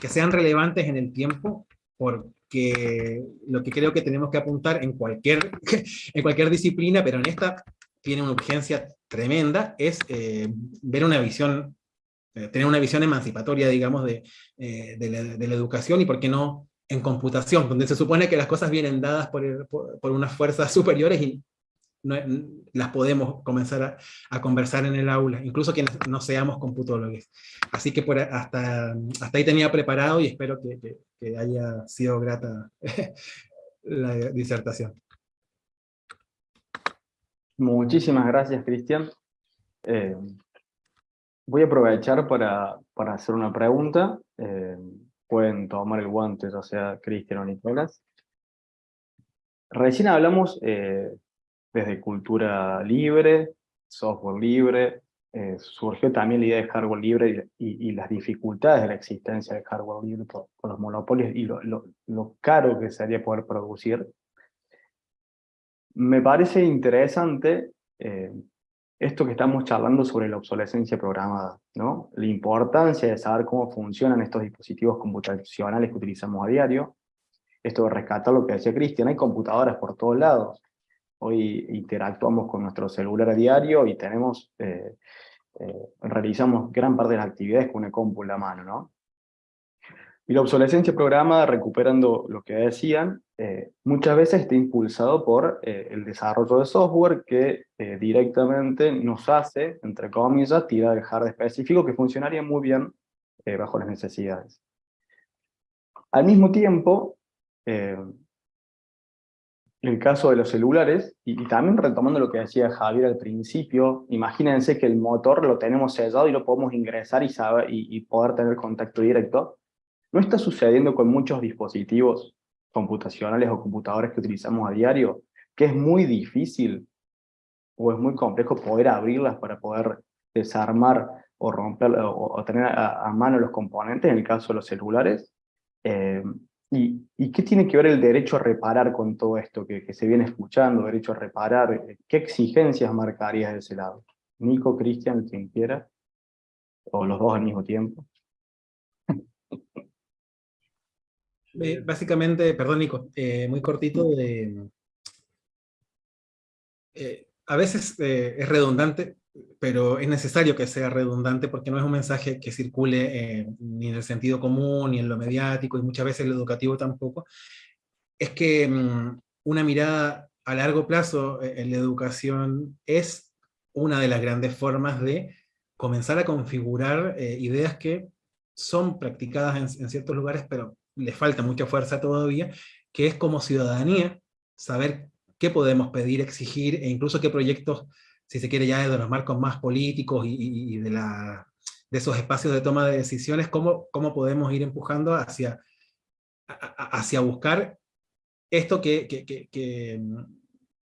que, sean relevantes en el tiempo, porque lo que creo que tenemos que apuntar en cualquier, en cualquier disciplina, pero en esta tiene una urgencia tremenda, es eh, ver una visión, tener una visión emancipatoria, digamos, de, de, la, de, la, educación, y por qué no en computación, donde se supone que las cosas vienen dadas por, por, por unas fuerzas superiores y las podemos comenzar a, conversar en el aula, incluso quienes no seamos computólogos. Así que por, hasta, hasta ahí tenía preparado y espero que, que, haya sido grata la disertación. Muchísimas gracias, Cristian. Eh, voy a aprovechar para, para hacer una pregunta. Eh, pueden tomar el guante, ya sea Cristian o Nicolás. Recién hablamos eh, desde cultura libre, software libre, eh, surgió también la idea de hardware libre y, las dificultades de la existencia de hardware libre por, los monopolios y lo, lo, caro que sería poder producir. Me parece interesante eh, esto que estamos charlando sobre la obsolescencia programada, ¿no? la importancia de saber cómo funcionan estos dispositivos computacionales que utilizamos a diario, esto de rescatar lo que decía Cristian, hay computadoras por todos lados, Hoy interactuamos con nuestro celular a diario y tenemos, eh, eh, realizamos gran parte de las actividades con una compu en la mano, ¿no? Y la obsolescencia programada, recuperando lo que decían, eh, muchas veces está impulsado por el desarrollo de software que directamente nos hace, entre comillas, tirar el hardware específico que funcionaría muy bien bajo las necesidades. Al mismo tiempo, el caso de los celulares, y, también retomando lo que decía Javier al principio, imagínense que el motor lo tenemos sellado y lo podemos ingresar y, saber, y, poder tener contacto directo. No está sucediendo con muchos dispositivos computacionales o computadores que utilizamos a diario, que es muy difícil o es muy complejo poder abrirlas para poder desarmar o romper o, tener a, mano los componentes, en el caso de los celulares. Eh, ¿Y, qué tiene que ver el derecho a reparar con todo esto que, se viene escuchando, derecho a reparar? ¿Qué exigencias marcarías de ese lado? Nico, Cristian, quien quiera, o los dos al mismo tiempo. Eh, básicamente, perdón Nico, eh, muy cortito, de, eh, a veces es redundante, pero es necesario que sea redundante porque no es un mensaje que circule ni en el sentido común, ni en lo mediático, y muchas veces en lo educativo tampoco. Es que mm, una mirada a largo plazo en la educación es una de las grandes formas de comenzar a configurar ideas que son practicadas en, ciertos lugares, pero les falta mucha fuerza todavía, que es como ciudadanía, saber qué podemos pedir, exigir, e incluso qué proyectos, si se quiere ya de los marcos más políticos y, de, la, de esos espacios de toma de decisiones, cómo, cómo podemos ir empujando hacia, hacia buscar esto que, que, que,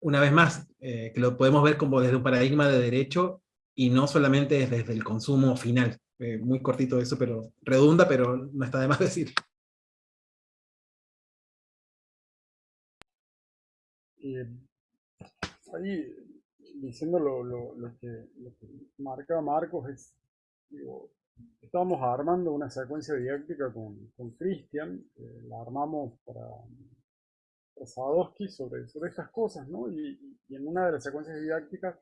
una vez más, eh, que lo podemos ver como desde un paradigma de derecho y no solamente desde el consumo final. Eh, muy cortito eso, pero redunda, pero no está de más decir. Ahí, diciendo lo, lo, lo, que, lo, que, marca Marcos, es, digo, estábamos armando una secuencia didáctica con, con Cristian, eh, la armamos para, para Sadowski sobre, sobre estas cosas, ¿no? Y, en una de las secuencias didácticas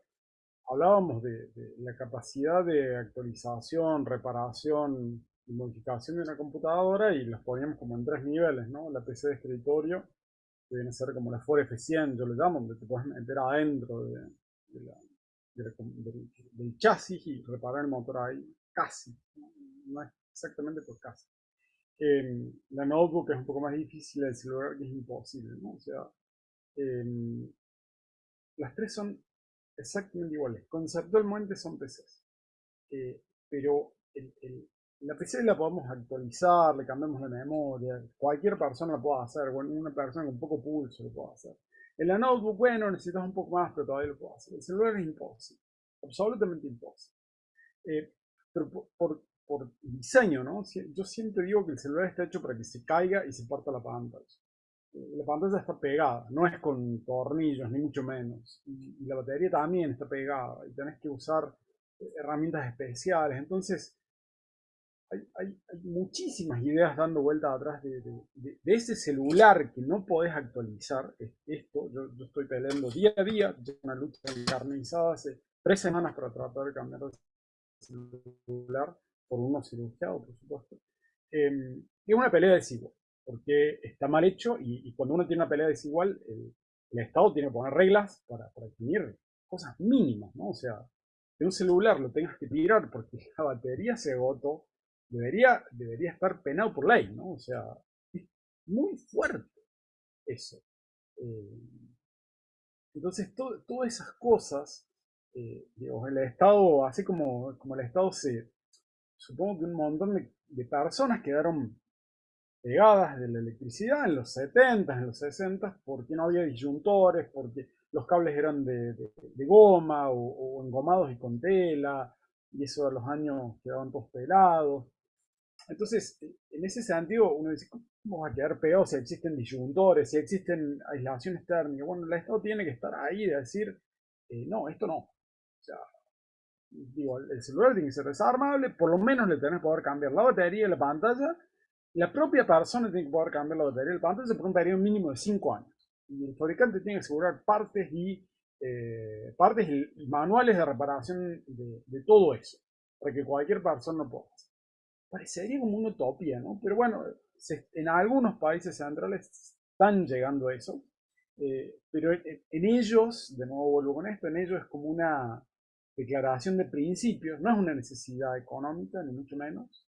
hablábamos de, la capacidad de actualización, reparación y modificación de una computadora y las poníamos como en tres niveles, ¿no? La PC de escritorio, que viene a ser como la Ford F100, yo le llamo, donde te puedes meter adentro del, chasis y reparar el motor ahí, casi, no, es exactamente por casi. Em, la notebook es un poco más difícil, el celular es imposible, ¿no? O sea, em, las tres son exactamente iguales. Conceptualmente son PCs. Eh, pero la PC la podemos actualizar, le cambiamos la memoria, cualquier persona lo puede hacer, una persona con poco pulso lo puede hacer. En la notebook, bueno, necesitas un poco más, pero todavía lo puedo hacer. El celular es imposible, absolutamente imposible. Eh, pero por, por, diseño, ¿no? Yo siempre digo que el celular está hecho para que se caiga y se parta la pantalla la pantalla está pegada, no es con tornillos, ni mucho menos. Y, la batería también está pegada, y tenés que usar eh, herramientas especiales. Entonces, hay, hay, muchísimas ideas dando vuelta atrás de, de, ese celular que no podés actualizar. Esto, yo, estoy peleando día a día, una lucha encarnizada hace tres semanas para tratar de cambiar el celular por uno cirugiado, por supuesto. Eh, es una pelea desigual porque está mal hecho y, cuando uno tiene una pelea desigual, el, Estado tiene que poner reglas para, para, definir cosas mínimas, ¿no? O sea, que un celular lo tengas que tirar porque la batería se agotó, debería, debería estar penado por ley, ¿no? O sea, es muy fuerte eso. Eh, entonces, todas esas cosas, eh, el Estado, así como, como el Estado se, supongo que un montón de, de personas quedaron pegadas de la electricidad en los 70, en los 60, porque no había disyuntores, porque los cables eran de, goma o, engomados y con tela, y eso a los años quedaban todos pelados. Entonces, en ese sentido, uno dice, ¿cómo va a quedar peor si existen disyuntores, si existen aislaciones térmicas? Bueno, el Estado tiene que estar ahí de decir, eh, no, esto no. O sea, digo, el celular tiene que ser desarmable, por lo menos le tenés que poder cambiar la batería y la pantalla, la propia persona tiene que poder cambiar la batería del pantalla por un periodo mínimo de 5 años. Y el fabricante tiene que asegurar partes y, eh, partes y manuales de reparación de, todo eso, para que cualquier persona lo pueda hacer. Parecería como una utopía, ¿no? Pero bueno, en algunos países centrales están llegando eso. Eh, pero en, ellos, de nuevo vuelvo con esto, en ellos es como una declaración de principios, no es una necesidad económica, ni mucho menos,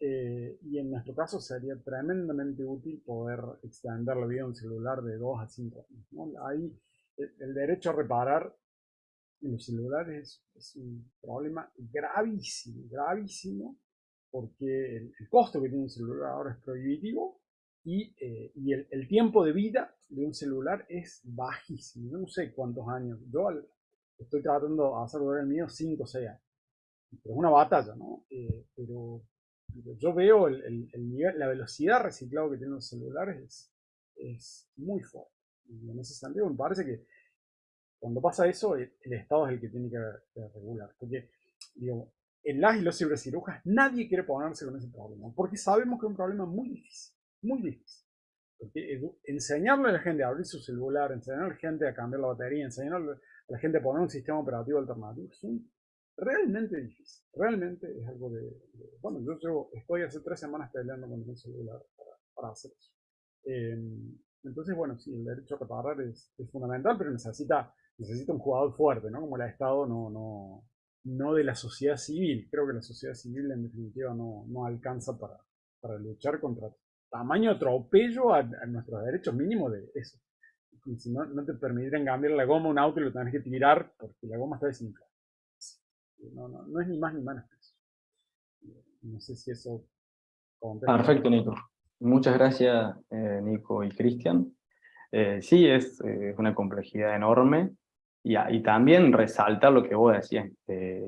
eh, y en nuestro caso sería tremendamente útil poder extender la vida de un celular de 2 a 5 años. Ahí el, derecho a reparar en los celulares es, un problema gravísimo, gravísimo, porque el, costo que tiene un celular ahora es prohibitivo y, eh, y el, el, tiempo de vida de un celular es bajísimo. no sé cuántos años. Yo estoy tratando de hacer el mío 5 o 6 años. Pero es una batalla, ¿no? Eh, pero yo veo el, nivel, la velocidad reciclado que tienen los celulares es, muy fuerte. Y en ese sentido me parece que cuando pasa eso, el, Estado es el que tiene que, regular. Porque, digo, en las y los cibercirujas nadie quiere ponerse con ese problema, porque sabemos que es un problema muy difícil, muy difícil. Porque enseñarle a la gente a abrir su celular, enseñarle a la gente a cambiar la batería, enseñarle a la gente a poner un sistema operativo alternativo, es realmente difícil. Realmente es algo de... bueno, yo, estoy hace tres semanas peleando con un celular para, hacer eso. Em, entonces, bueno, sí, el derecho a reparar es, fundamental, pero necesita, necesita un jugador fuerte, ¿no? Como el Estado, no, no, no de la sociedad civil. Creo que la sociedad civil en definitiva no, no alcanza para, para luchar contra tamaño atropello a, nuestros derechos mínimos de eso. si no, no te permitirían cambiar la goma un auto y lo tenés que tirar porque la goma está desinflada. No, no, no es ni más ni menos que eso. No sé si eso... Perfecto, Nico. Muchas gracias, eh, Nico y Cristian. Eh, sí, es eh, una complejidad enorme. Y, y, también resaltar lo que vos decías,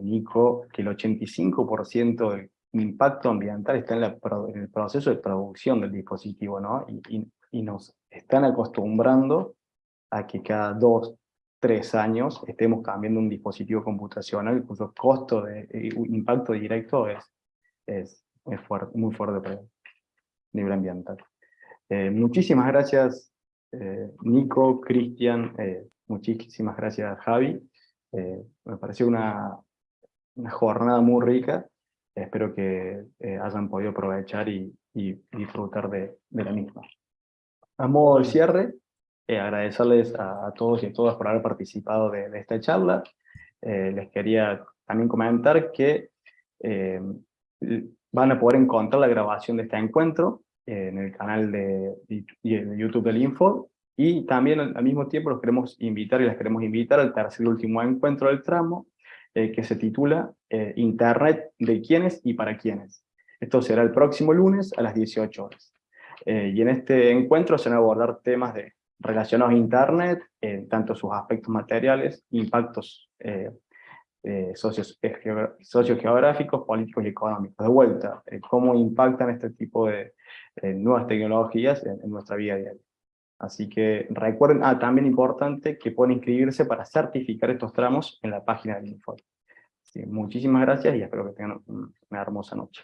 Nico, que el 85% del impacto ambiental está en, el proceso de producción del dispositivo, ¿no? Y, nos están acostumbrando a que cada dos, tres años estemos cambiando un dispositivo computacional cuyo costo de impacto directo es, es, es muy fuerte para el nivel ambiental. Eh, muchísimas gracias eh, Nico, Cristian, eh, muchísimas gracias Javi. me pareció una, una jornada muy rica espero que eh, hayan podido aprovechar y, disfrutar de, la misma. A modo de cierre, eh, agradecerles a, todos y a todas por haber participado de, esta charla. Eh, les quería también comentar que van a poder encontrar la grabación de este encuentro en el canal de, de YouTube del Info, y también al mismo tiempo los queremos invitar y les queremos invitar al tercer y último encuentro del tramo, eh, que se titula eh, Internet de quiénes y para quiénes. Esto será el próximo lunes a las 18 horas. Eh, y en este encuentro se van a abordar temas de, relacionados a Internet, tanto sus aspectos materiales, impactos socios, sociogeográficos, políticos y económicos. De vuelta, cómo impactan este tipo de nuevas tecnologías en, en nuestra vida diaria. Así que recuerden, ah, también importante que pueden inscribirse para certificar estos tramos en la página del informe. muchísimas gracias y espero que tengan una hermosa noche.